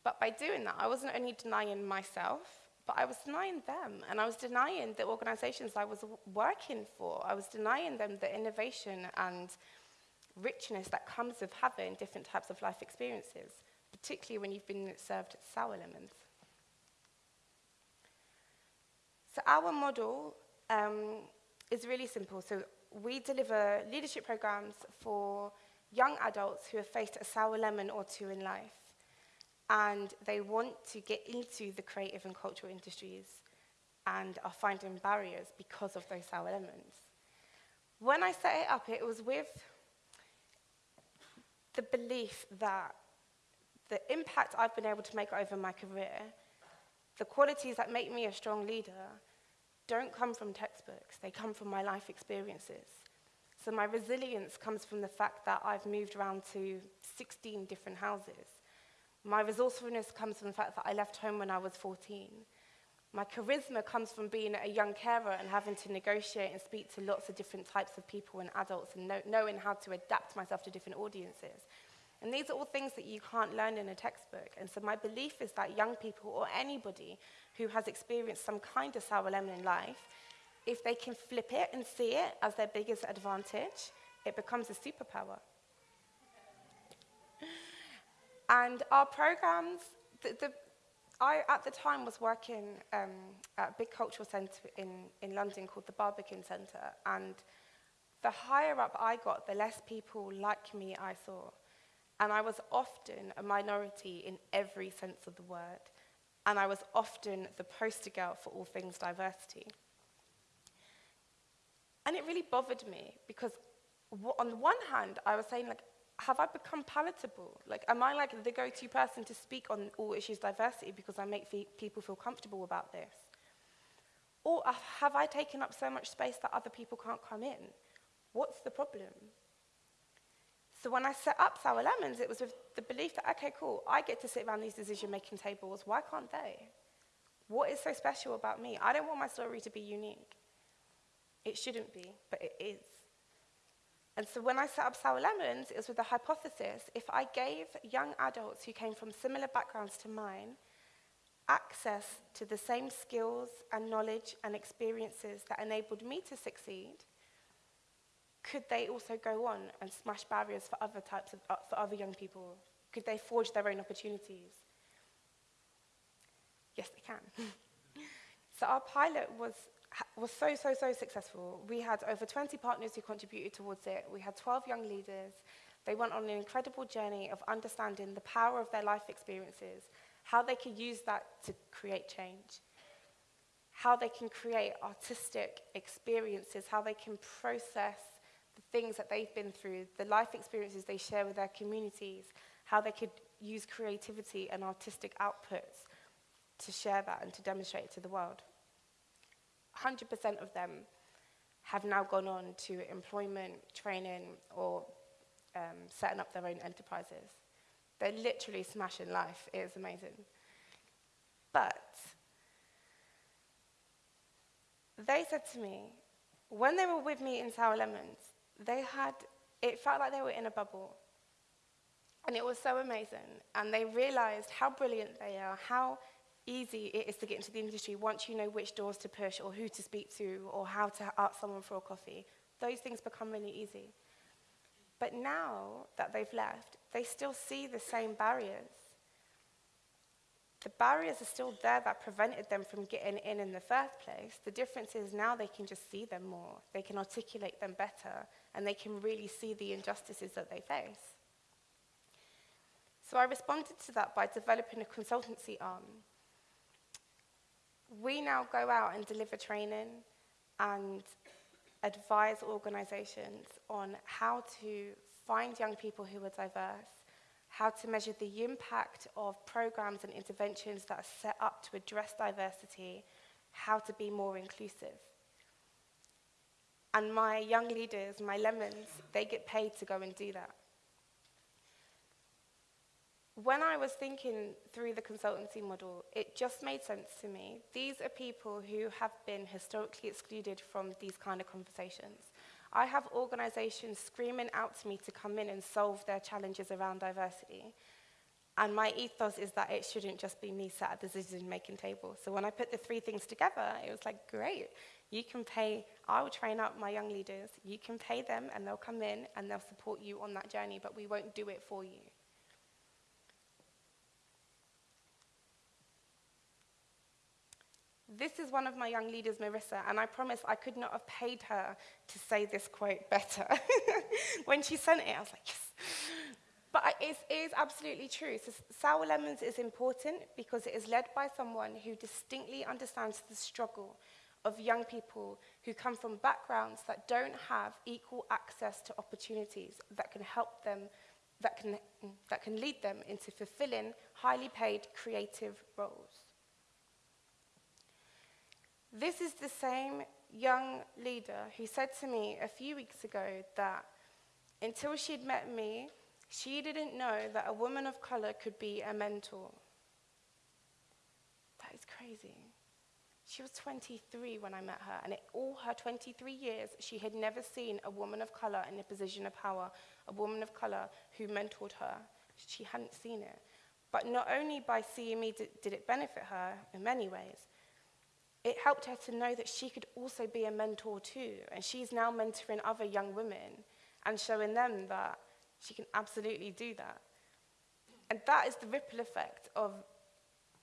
But by doing that, I wasn't only denying myself, but I was denying them, and I was denying the organizations I was working for. I was denying them the innovation and richness that comes with having different types of life experiences, particularly when you've been served sour lemons. So our model um, is really simple. So we deliver leadership programs for young adults who have faced a sour lemon or two in life. And they want to get into the creative and cultural industries and are finding barriers because of those sour lemons. When I set it up, it was with the belief that the impact I've been able to make over my career, the qualities that make me a strong leader, don't come from textbooks, they come from my life experiences. So my resilience comes from the fact that I've moved around to 16 different houses. My resourcefulness comes from the fact that I left home when I was 14. My charisma comes from being a young carer and having to negotiate and speak to lots of different types of people and adults and know, knowing how to adapt myself to different audiences. And these are all things that you can't learn in a textbook. And so my belief is that young people or anybody who has experienced some kind of sour lemon in life, if they can flip it and see it as their biggest advantage, it becomes a superpower. And our programs, the, the, I at the time was working um, at a big cultural centre in, in London called the Barbican Centre. And the higher up I got, the less people like me I saw. And I was often a minority in every sense of the word. And I was often the poster girl for all things diversity. And it really bothered me because on the one hand, I was saying, like, have I become palatable? Like, am I like the go-to person to speak on all issues diversity because I make fe people feel comfortable about this? Or have I taken up so much space that other people can't come in? What's the problem? So when I set up Sour Lemons, it was with the belief that, okay, cool, I get to sit around these decision-making tables. Why can't they? What is so special about me? I don't want my story to be unique. It shouldn't be, but it is. And so when I set up Sour Lemons, it was with the hypothesis if I gave young adults who came from similar backgrounds to mine access to the same skills and knowledge and experiences that enabled me to succeed, could they also go on and smash barriers for other types of, uh, for other young people? Could they forge their own opportunities? Yes, they can. so our pilot was was so, so, so successful. We had over 20 partners who contributed towards it. We had 12 young leaders. They went on an incredible journey of understanding the power of their life experiences, how they could use that to create change, how they can create artistic experiences, how they can process the things that they've been through, the life experiences they share with their communities, how they could use creativity and artistic outputs to share that and to demonstrate it to the world. 100% of them have now gone on to employment, training, or um, setting up their own enterprises. They're literally smashing life. It is amazing. But they said to me, when they were with me in Sour Lemons, they had, it felt like they were in a bubble. And it was so amazing. And they realized how brilliant they are, how easy it is to get into the industry once you know which doors to push or who to speak to or how to ask someone for a coffee. Those things become really easy. But now that they've left, they still see the same barriers. The barriers are still there that prevented them from getting in in the first place. The difference is now they can just see them more, they can articulate them better, and they can really see the injustices that they face. So I responded to that by developing a consultancy arm we now go out and deliver training and advise organisations on how to find young people who are diverse, how to measure the impact of programs and interventions that are set up to address diversity, how to be more inclusive. And my young leaders, my lemons, they get paid to go and do that. When I was thinking through the consultancy model, it just made sense to me. These are people who have been historically excluded from these kind of conversations. I have organizations screaming out to me to come in and solve their challenges around diversity. And my ethos is that it shouldn't just be me sat at the decision-making table. So when I put the three things together, it was like, great, you can pay, I'll train up my young leaders, you can pay them and they'll come in and they'll support you on that journey, but we won't do it for you. This is one of my young leaders, Marissa, and I promise I could not have paid her to say this quote better. when she sent it, I was like, yes. But it is absolutely true. So Sour Lemons is important because it is led by someone who distinctly understands the struggle of young people who come from backgrounds that don't have equal access to opportunities that can help them, that can, that can lead them into fulfilling highly paid creative roles. This is the same young leader who said to me a few weeks ago that until she'd met me, she didn't know that a woman of color could be a mentor. That is crazy. She was 23 when I met her, and in all her 23 years, she had never seen a woman of color in a position of power, a woman of color who mentored her. She hadn't seen it. But not only by seeing me did, did it benefit her in many ways, it helped her to know that she could also be a mentor too. And she's now mentoring other young women and showing them that she can absolutely do that. And that is the ripple effect of,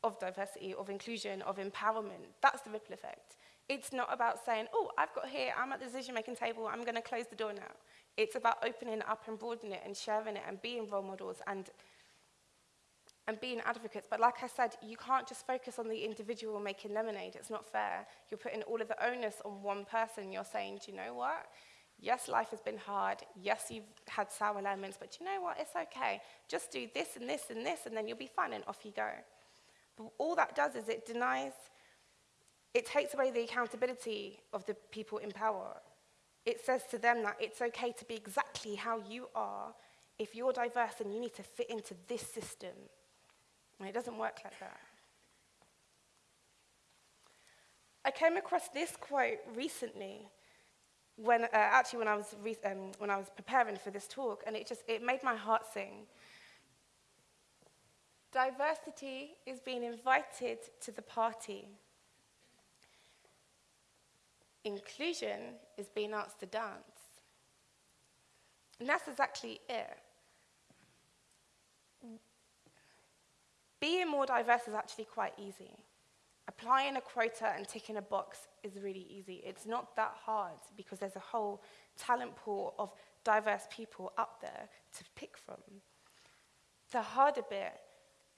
of diversity, of inclusion, of empowerment. That's the ripple effect. It's not about saying, oh, I've got here, I'm at the decision making table, I'm going to close the door now. It's about opening up and broadening it and sharing it and being role models and and being advocates. But like I said, you can't just focus on the individual making lemonade. It's not fair. You're putting all of the onus on one person. You're saying, do you know what? Yes, life has been hard. Yes, you've had sour lemons, but you know what? It's okay. Just do this and this and this, and then you'll be fine, and off you go. But all that does is it denies, it takes away the accountability of the people in power. It says to them that it's okay to be exactly how you are if you're diverse and you need to fit into this system. And it doesn't work like that. I came across this quote recently when uh, actually when I was um, when I was preparing for this talk, and it just it made my heart sing. Diversity is being invited to the party. Inclusion is being asked to dance. And that's exactly it. Being more diverse is actually quite easy. Applying a quota and ticking a box is really easy. It's not that hard because there's a whole talent pool of diverse people up there to pick from. The harder bit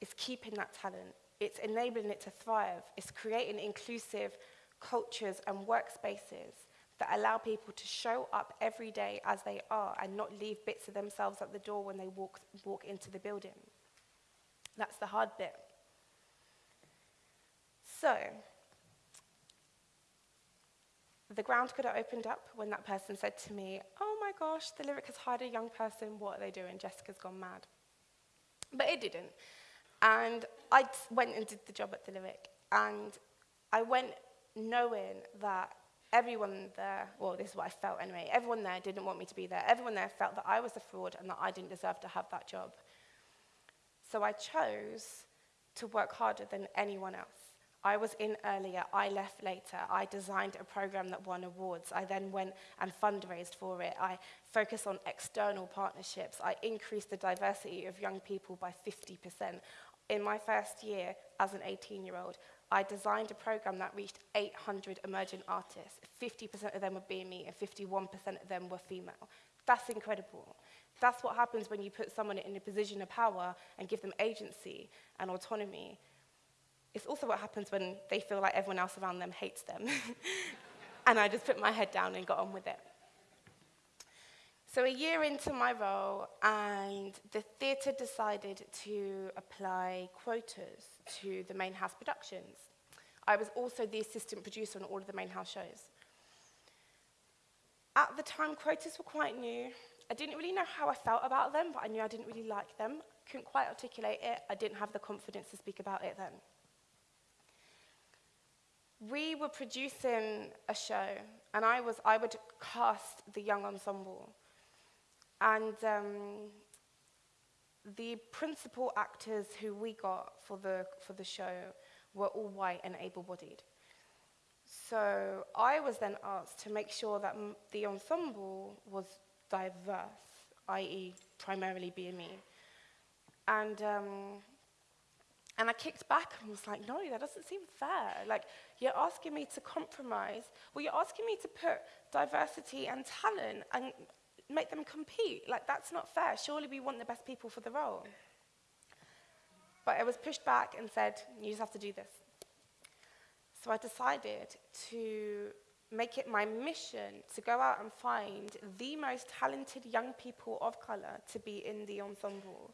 is keeping that talent. It's enabling it to thrive. It's creating inclusive cultures and workspaces that allow people to show up every day as they are and not leave bits of themselves at the door when they walk, walk into the building. That's the hard bit. So, the ground could have opened up when that person said to me, Oh my gosh, the lyric has hired a young person. What are they doing? Jessica's gone mad. But it didn't. And I went and did the job at the lyric. And I went knowing that everyone there, well, this is what I felt anyway, everyone there didn't want me to be there. Everyone there felt that I was a fraud and that I didn't deserve to have that job. So I chose to work harder than anyone else. I was in earlier, I left later. I designed a program that won awards. I then went and fundraised for it. I focused on external partnerships. I increased the diversity of young people by 50%. In my first year as an 18-year-old, I designed a program that reached 800 emergent artists. 50% of them were BME and 51% of them were female. That's incredible. That's what happens when you put someone in a position of power and give them agency and autonomy. It's also what happens when they feel like everyone else around them hates them. and I just put my head down and got on with it. So, a year into my role, and the theatre decided to apply quotas to the main house productions. I was also the assistant producer on all of the main house shows. At the time, quotas were quite new. I didn't really know how I felt about them, but I knew I didn't really like them. Couldn't quite articulate it. I didn't have the confidence to speak about it then. We were producing a show, and I, was, I would cast the young ensemble. And um, the principal actors who we got for the, for the show were all white and able bodied. So I was then asked to make sure that the ensemble was diverse, i.e., primarily BME. And, um, and I kicked back and was like, no, that doesn't seem fair. Like, you're asking me to compromise. Well, you're asking me to put diversity and talent and make them compete. Like, that's not fair. Surely we want the best people for the role. But I was pushed back and said, you just have to do this. So I decided to make it my mission to go out and find the most talented young people of colour to be in the ensemble.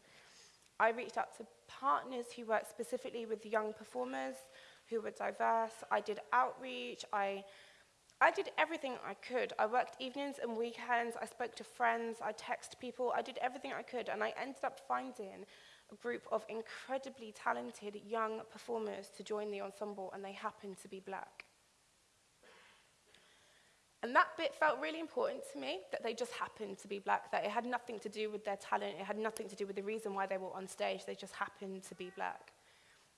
I reached out to partners who work specifically with young performers who were diverse. I did outreach. I, I did everything I could. I worked evenings and weekends. I spoke to friends. I texted people. I did everything I could. And I ended up finding a group of incredibly talented young performers to join the ensemble, and they happened to be black. And that bit felt really important to me, that they just happened to be black, that it had nothing to do with their talent, it had nothing to do with the reason why they were on stage, they just happened to be black.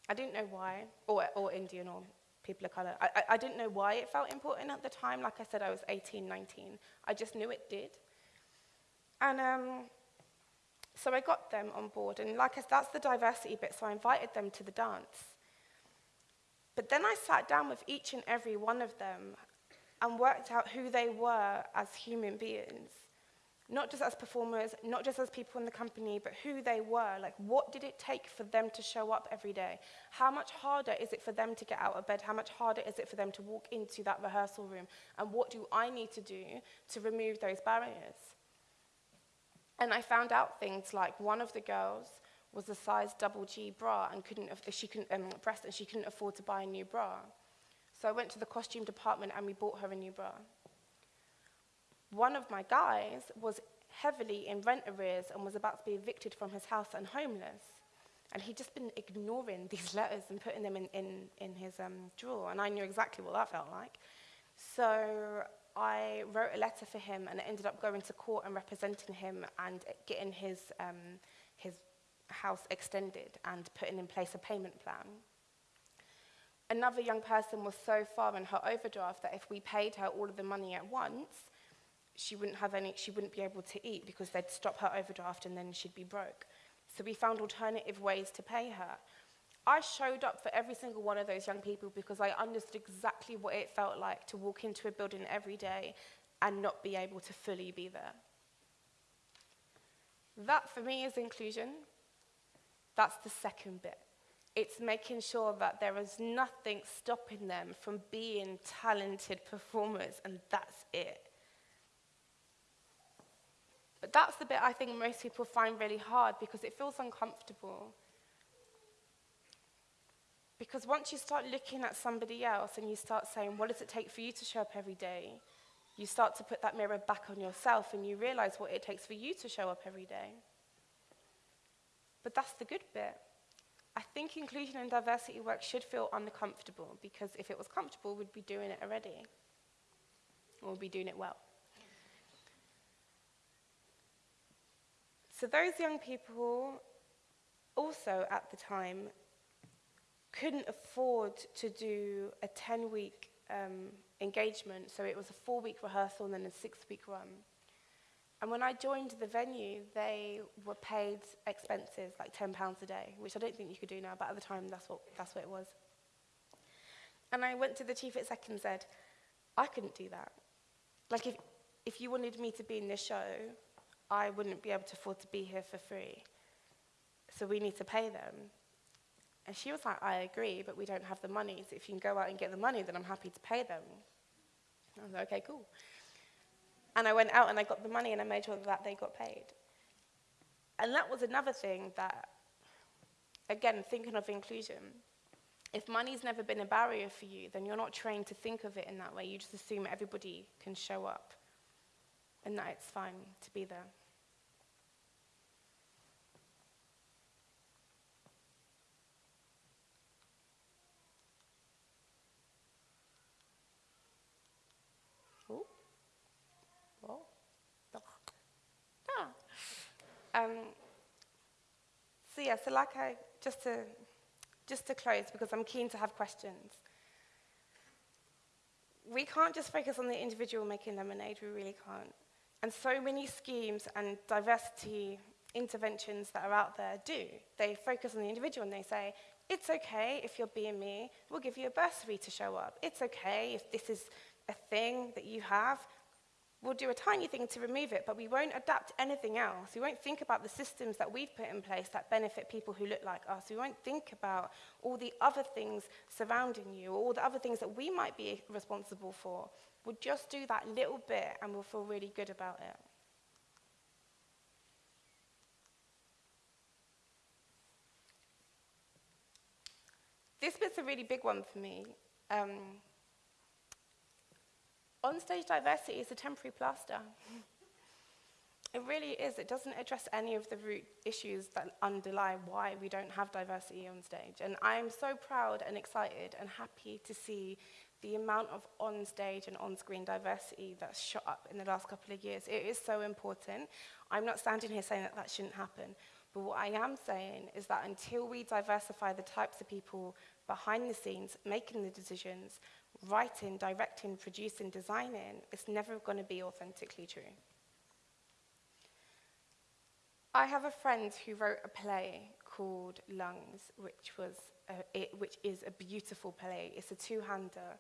I didn't know why, or, or Indian, or people of colour. I, I, I didn't know why it felt important at the time. Like I said, I was 18, 19. I just knew it did. And um, so I got them on board. And like I said, that's the diversity bit, so I invited them to the dance. But then I sat down with each and every one of them and worked out who they were as human beings. Not just as performers, not just as people in the company, but who they were. Like, what did it take for them to show up every day? How much harder is it for them to get out of bed? How much harder is it for them to walk into that rehearsal room? And what do I need to do to remove those barriers? And I found out things like one of the girls was a size double G bra and couldn't, she couldn't, um, breast, and she couldn't afford to buy a new bra. So I went to the costume department and we bought her a new bra. One of my guys was heavily in rent arrears and was about to be evicted from his house and homeless. And he'd just been ignoring these letters and putting them in, in, in his um, drawer. And I knew exactly what that felt like. So I wrote a letter for him and it ended up going to court and representing him and getting his, um, his house extended and putting in place a payment plan. Another young person was so far in her overdraft that if we paid her all of the money at once, she wouldn't have any, she wouldn't be able to eat because they'd stop her overdraft and then she'd be broke. So we found alternative ways to pay her. I showed up for every single one of those young people because I understood exactly what it felt like to walk into a building every day and not be able to fully be there. That for me is inclusion. That's the second bit. It's making sure that there is nothing stopping them from being talented performers, and that's it. But that's the bit I think most people find really hard because it feels uncomfortable. Because once you start looking at somebody else and you start saying, what does it take for you to show up every day? You start to put that mirror back on yourself and you realize what it takes for you to show up every day. But that's the good bit. I think inclusion and diversity work should feel uncomfortable because if it was comfortable, we'd be doing it already. Or we'd be doing it well. So those young people also at the time couldn't afford to do a 10-week um, engagement, so it was a four-week rehearsal and then a six-week run. And when I joined the venue, they were paid expenses, like £10 a day, which I don't think you could do now, but at the time, that's what, that's what it was. And I went to the chief exec and said, I couldn't do that. Like, if, if you wanted me to be in this show, I wouldn't be able to afford to be here for free. So we need to pay them. And she was like, I agree, but we don't have the money. So if you can go out and get the money, then I'm happy to pay them. I was like, okay, cool. And I went out and I got the money and I made sure that they got paid. And that was another thing that, again, thinking of inclusion, if money's never been a barrier for you, then you're not trained to think of it in that way. You just assume everybody can show up and that it's fine to be there. Um, so yeah, so like I, just to, just to close, because I'm keen to have questions. We can't just focus on the individual making lemonade, we really can't. And so many schemes and diversity interventions that are out there do. They focus on the individual and they say, it's okay if you're BME, we'll give you a bursary to show up. It's okay if this is a thing that you have, we'll do a tiny thing to remove it, but we won't adapt anything else. We won't think about the systems that we've put in place that benefit people who look like us. We won't think about all the other things surrounding you, all the other things that we might be responsible for. We'll just do that little bit and we'll feel really good about it. This bit's a really big one for me. Um, on-stage diversity is a temporary plaster. it really is. It doesn't address any of the root issues that underlie why we don't have diversity on stage. And I am so proud and excited and happy to see the amount of on-stage and on-screen diversity that's shot up in the last couple of years. It is so important. I'm not standing here saying that that shouldn't happen. But what I am saying is that until we diversify the types of people behind the scenes, making the decisions, writing, directing, producing, designing, it's never going to be authentically true. I have a friend who wrote a play called Lungs, which, was a, it, which is a beautiful play. It's a two-hander,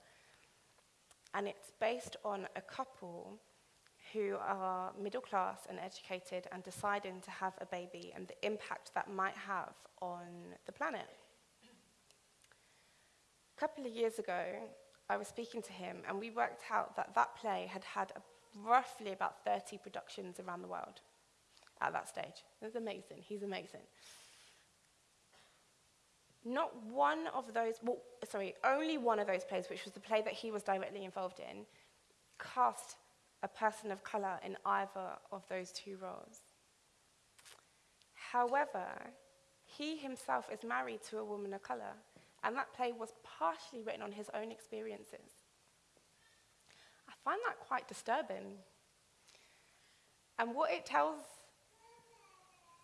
and it's based on a couple who are middle class and educated and deciding to have a baby and the impact that might have on the planet. A couple of years ago, I was speaking to him, and we worked out that that play had had roughly about 30 productions around the world at that stage. It was amazing. He's amazing. Not one of those, well, sorry, only one of those plays, which was the play that he was directly involved in, cast a person of colour in either of those two roles. However, he himself is married to a woman of colour and that play was partially written on his own experiences. I find that quite disturbing. And what it tells,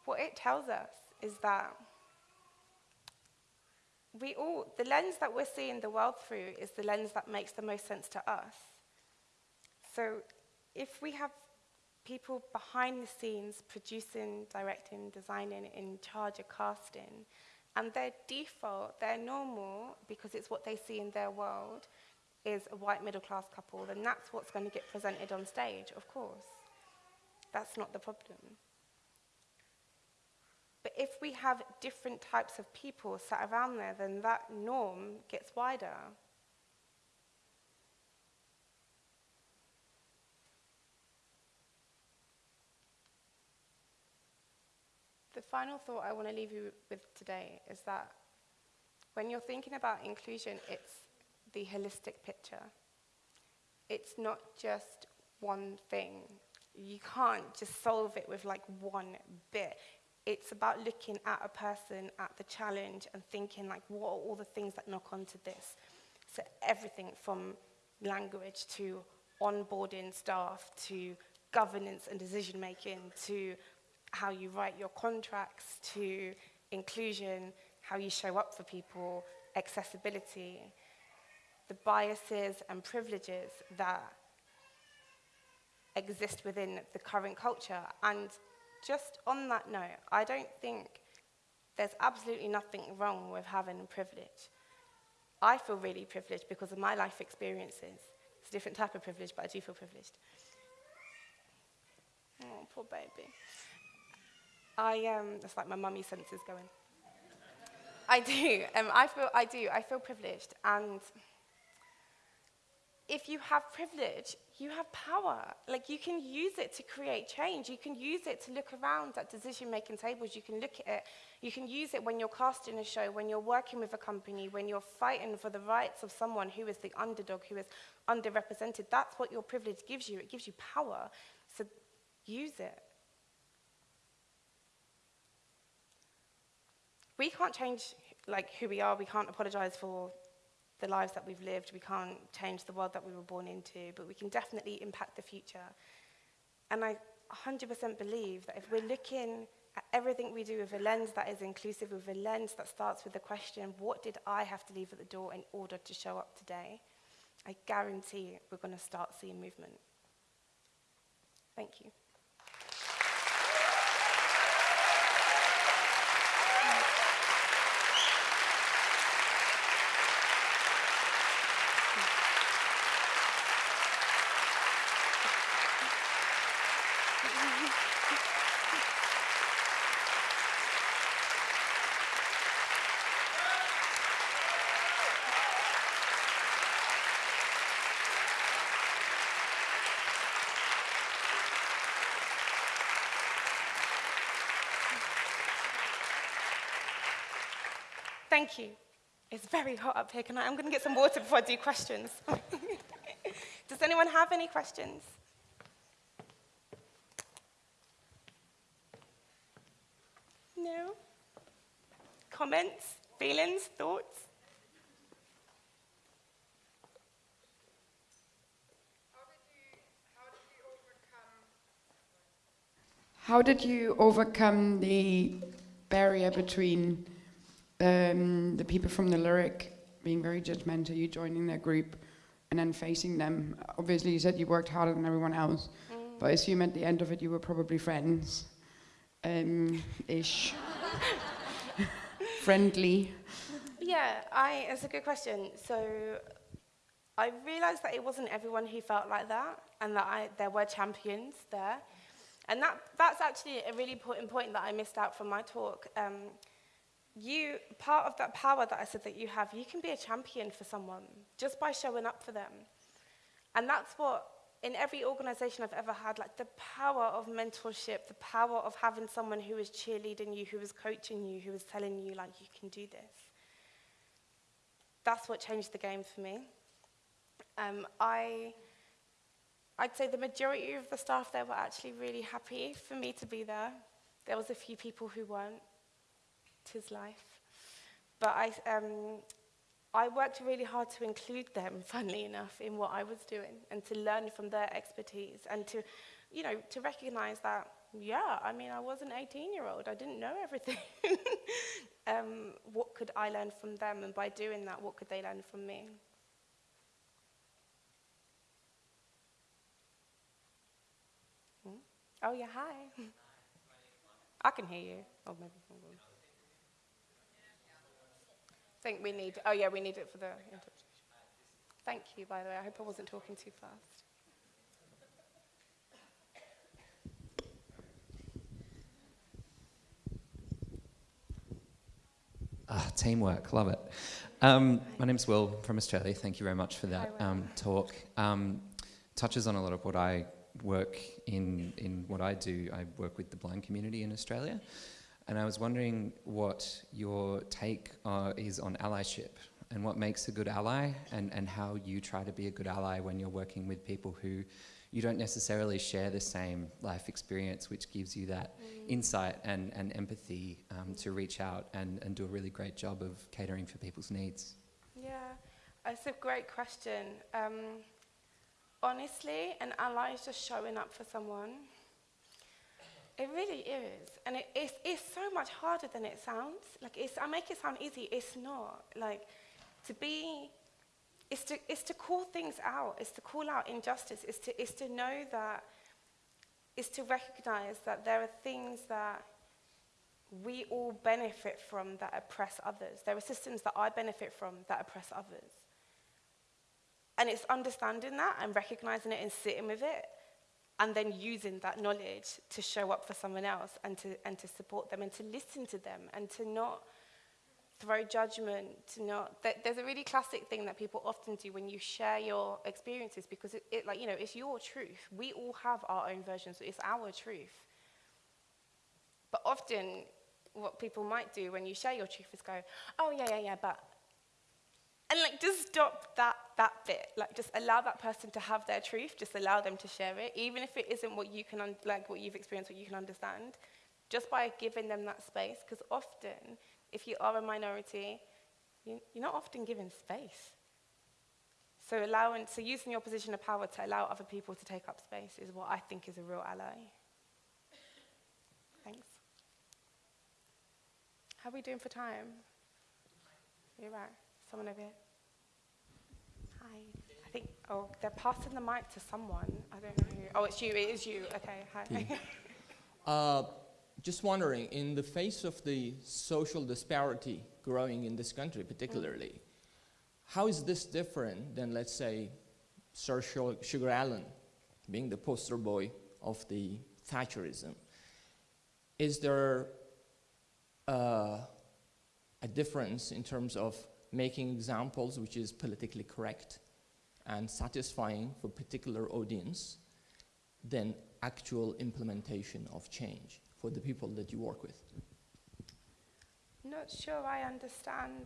what it tells us is that we all, the lens that we're seeing the world through is the lens that makes the most sense to us. So if we have people behind the scenes producing, directing, designing, in charge of casting, and their default, their normal, because it's what they see in their world, is a white middle class couple, then that's what's going to get presented on stage, of course. That's not the problem. But if we have different types of people sat around there, then that norm gets wider. The final thought I want to leave you with today is that when you're thinking about inclusion, it's the holistic picture. It's not just one thing. You can't just solve it with like one bit. It's about looking at a person, at the challenge, and thinking like, what are all the things that knock onto this? So everything from language to onboarding staff to governance and decision making to how you write your contracts to inclusion, how you show up for people, accessibility, the biases and privileges that exist within the current culture. And just on that note, I don't think there's absolutely nothing wrong with having privilege. I feel really privileged because of my life experiences. It's a different type of privilege, but I do feel privileged. Oh, poor baby. I, um, it's like my mummy senses going. I do, um, I feel, I do, I feel privileged. And if you have privilege, you have power. Like you can use it to create change. You can use it to look around at decision-making tables. You can look at it. You can use it when you're casting a show, when you're working with a company, when you're fighting for the rights of someone who is the underdog, who is underrepresented. That's what your privilege gives you. It gives you power. So use it. we can't change like who we are. We can't apologize for the lives that we've lived. We can't change the world that we were born into, but we can definitely impact the future. And I 100% believe that if we're looking at everything we do with a lens that is inclusive, with a lens that starts with the question, what did I have to leave at the door in order to show up today? I guarantee we're going to start seeing movement. Thank you. Thank you. It's very hot up here. Can I? I'm going to get some water before I do questions. Does anyone have any questions? No? Comments, feelings, thoughts? How did you overcome the barrier between um, the people from the Lyric being very judgmental, you joining their group, and then facing them? Obviously, you said you worked harder than everyone else, but I assume at the end of it you were probably friends, um, ish, friendly. Yeah, I, it's a good question. So I realized that it wasn't everyone who felt like that and that I, there were champions there. And that, that's actually a really important point that I missed out from my talk. Um, you, part of that power that I said that you have, you can be a champion for someone just by showing up for them. And that's what, in every organization I've ever had, like the power of mentorship, the power of having someone who is cheerleading you, who is coaching you, who is telling you, like, you can do this. That's what changed the game for me. Um, I I'd say the majority of the staff there were actually really happy for me to be there. There was a few people who weren't. Tis life. But I, um, I worked really hard to include them, funnily enough, in what I was doing and to learn from their expertise and to, you know, to recognize that, yeah, I mean, I was an 18-year-old. I didn't know everything. um, what could I learn from them? And by doing that, what could they learn from me? Oh, yeah, hi. I can hear you. Oh, maybe. I think we need, oh, yeah, we need it for the interpretation. Thank you, by the way. I hope I wasn't talking too fast. Ah, teamwork, love it. Um, my name's Will from Australia. Thank you very much for that um, talk. Um, touches on a lot of what I work in, in what I do. I work with the blind community in Australia. And I was wondering what your take uh, is on allyship and what makes a good ally and, and how you try to be a good ally when you're working with people who you don't necessarily share the same life experience, which gives you that insight and, and empathy um, to reach out and, and do a really great job of catering for people's needs. Yeah, it's a great question. Um, honestly, an ally is just showing up for someone. It really is. And it, it's, it's so much harder than it sounds. Like, it's, I make it sound easy. It's not. Like, to be, it's to, it's to call things out. It's to call out injustice. It's to, it's to know that, it's to recognize that there are things that we all benefit from that oppress others. There are systems that I benefit from that oppress others. And it's understanding that and recognizing it and sitting with it and then using that knowledge to show up for someone else and to, and to support them and to listen to them and to not throw judgment, to not... Th there's a really classic thing that people often do when you share your experiences because it, it, like, you know, it's your truth. We all have our own versions. It's our truth. But often what people might do when you share your truth is go, oh, yeah, yeah, yeah, but and like just stop that that bit. Like just allow that person to have their truth. Just allow them to share it. Even if it isn't what you can like what you've experienced what you can understand just by giving them that space. Because often if you are a minority you, you're not often given space. So allowing so using your position of power to allow other people to take up space is what i think is a real ally. Thanks. How are we doing for time? You're right Someone over here. Hi. I think, oh, they're passing the mic to someone. I don't know who. Oh, it's you. It is you. Okay, hi. Uh, just wondering, in the face of the social disparity growing in this country particularly, how is this different than, let's say, Sir Sugar Allen being the poster boy of the Thatcherism? Is there uh, a difference in terms of making examples which is politically correct and satisfying for particular audience than actual implementation of change for the people that you work with? not sure I understand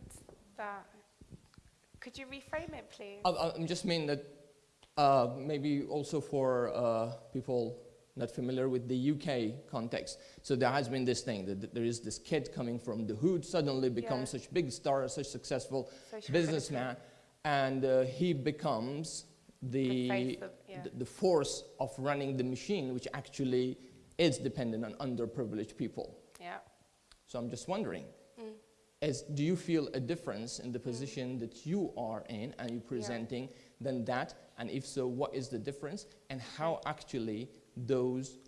that. Could you reframe it, please? I, I I'm just mean that uh, maybe also for uh, people not familiar with the UK context. So there has been this thing that th- there is this kid coming from the hood, suddenly becomes Yeah. such big star, such successful businessman, and uh, he becomes The the, of- yeah. the, the force of running the machine, which actually is dependent on underprivileged people. Yeah. So I'm just wondering, Mm. as do you feel a difference in the position that you are in and you're presenting than that? And if so, what is the difference? And how actually those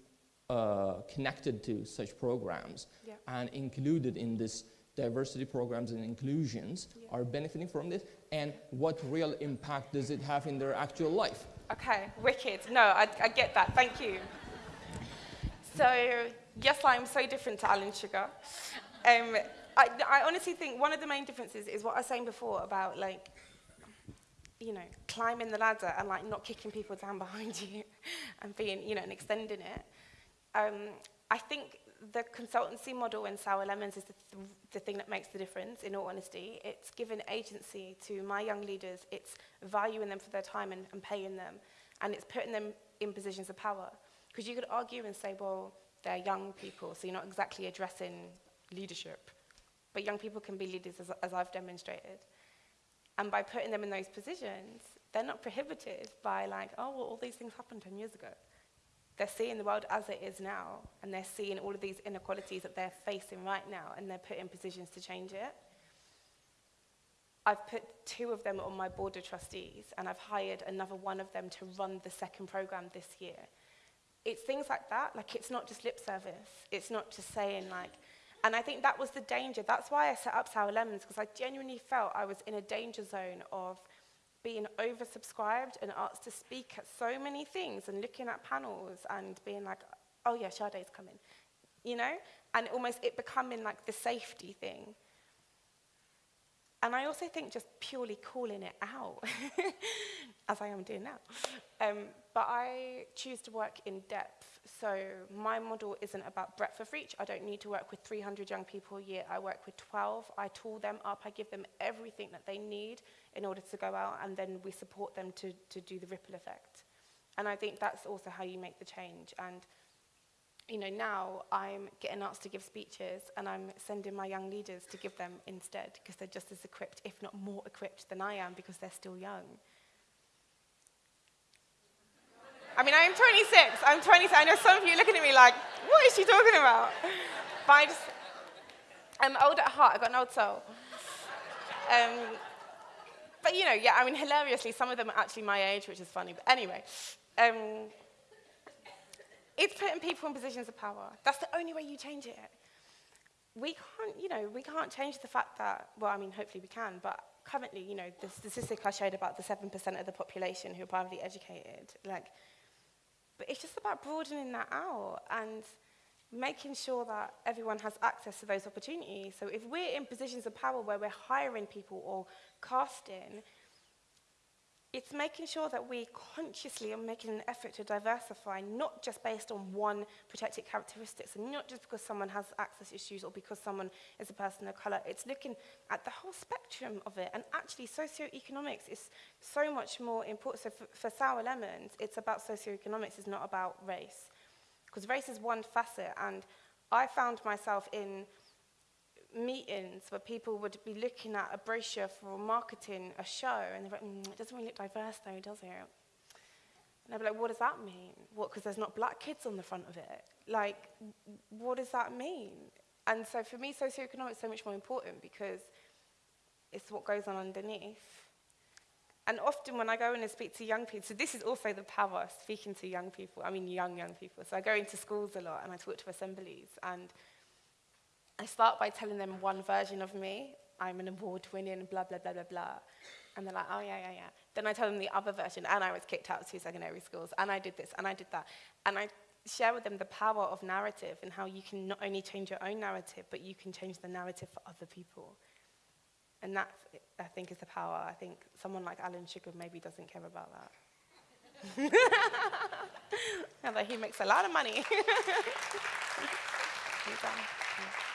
uh, connected to such programs Yeah. and included in this diversity programs and inclusions are benefiting from this? And what real impact does it have in their actual life? Okay, wicked. No, I, I get that. Thank you. So, yes, I'm so different to Alan Sugar. Um, I, I honestly think one of the main differences is what I was saying before about like, you know, climbing the ladder and like not kicking people down behind you and being, you know, and extending it. Um, I think the consultancy model in Sour Lemons is the, th- the thing that makes the difference, in all honesty. It's given agency to my young leaders, it's valuing them for their time and, and paying them, and it's putting them in positions of power. Because you could argue and say, well, they're young people, so you're not exactly addressing leadership. But young people can be leaders, as, as I've demonstrated. And by putting them in those positions, they're not prohibited by, like, oh, well, all these things happened 10 years ago. They're seeing the world as it is now, and they're seeing all of these inequalities that they're facing right now, and they're put in positions to change it. I've put two of them on my board of trustees, and I've hired another one of them to run the second program this year. It's things like that, like it's not just lip service. It's not just saying like, and I think that was the danger. That's why I set up Sour Lemons, because I genuinely felt I was in a danger zone of being oversubscribed and asked to speak at so many things and looking at panels and being like, oh yeah, Sade's coming, you know? And almost it becoming like the safety thing. And I also think just purely calling it out, as I am doing now. Um, but I choose to work in depth. So my model isn't about breadth of reach. I don't need to work with 300 young people a year. I work with 12. I tool them up. I give them everything that they need in order to go out, and then we support them to, to do the ripple effect. And I think that's also how you make the change. And you know, now I'm getting asked to give speeches and I'm sending my young leaders to give them instead because they're just as equipped, if not more equipped than I am because they're still young. I mean, I'm 26. I'm 26. I know some of you looking at me like, what is she talking about? But I just, I'm old at heart. I've got an old soul. Um, but you know, yeah, I mean, hilariously, some of them are actually my age, which is funny. But anyway, um, it's putting people in positions of power. That's the only way you change it. We can't, you know, we can't change the fact that, well, I mean, hopefully we can, but currently, you know, the statistic I showed about the 7% of the population who are privately educated, like, but it's just about broadening that out and making sure that everyone has access to those opportunities. So if we're in positions of power where we're hiring people or casting, It's making sure that we consciously are making an effort to diversify, not just based on one protected characteristics, and not just because someone has access issues or because someone is a person of colour. It's looking at the whole spectrum of it, and actually socioeconomics is so much more important. So for, for Sour Lemons, it's about socioeconomics, it's not about race. Because race is one facet, and I found myself in meetings where people would be looking at a brochure for marketing a show and they're like, mm, it doesn't really look diverse though, does it? And I'd be like, what does that mean? What, because there's not black kids on the front of it? Like, what does that mean? And so for me, socioeconomics is so much more important because it's what goes on underneath. And often when I go in and speak to young people, so this is also the power of speaking to young people, I mean young, young people. So I go into schools a lot and I talk to assemblies and I start by telling them one version of me. I'm an award-winning, blah, blah, blah, blah, blah. And they're like, oh, yeah, yeah, yeah. Then I tell them the other version, and I was kicked out of two secondary schools, and I did this, and I did that. And I share with them the power of narrative and how you can not only change your own narrative, but you can change the narrative for other people. And that, I think, is the power. I think someone like Alan Sugar maybe doesn't care about that. Although he makes a lot of money.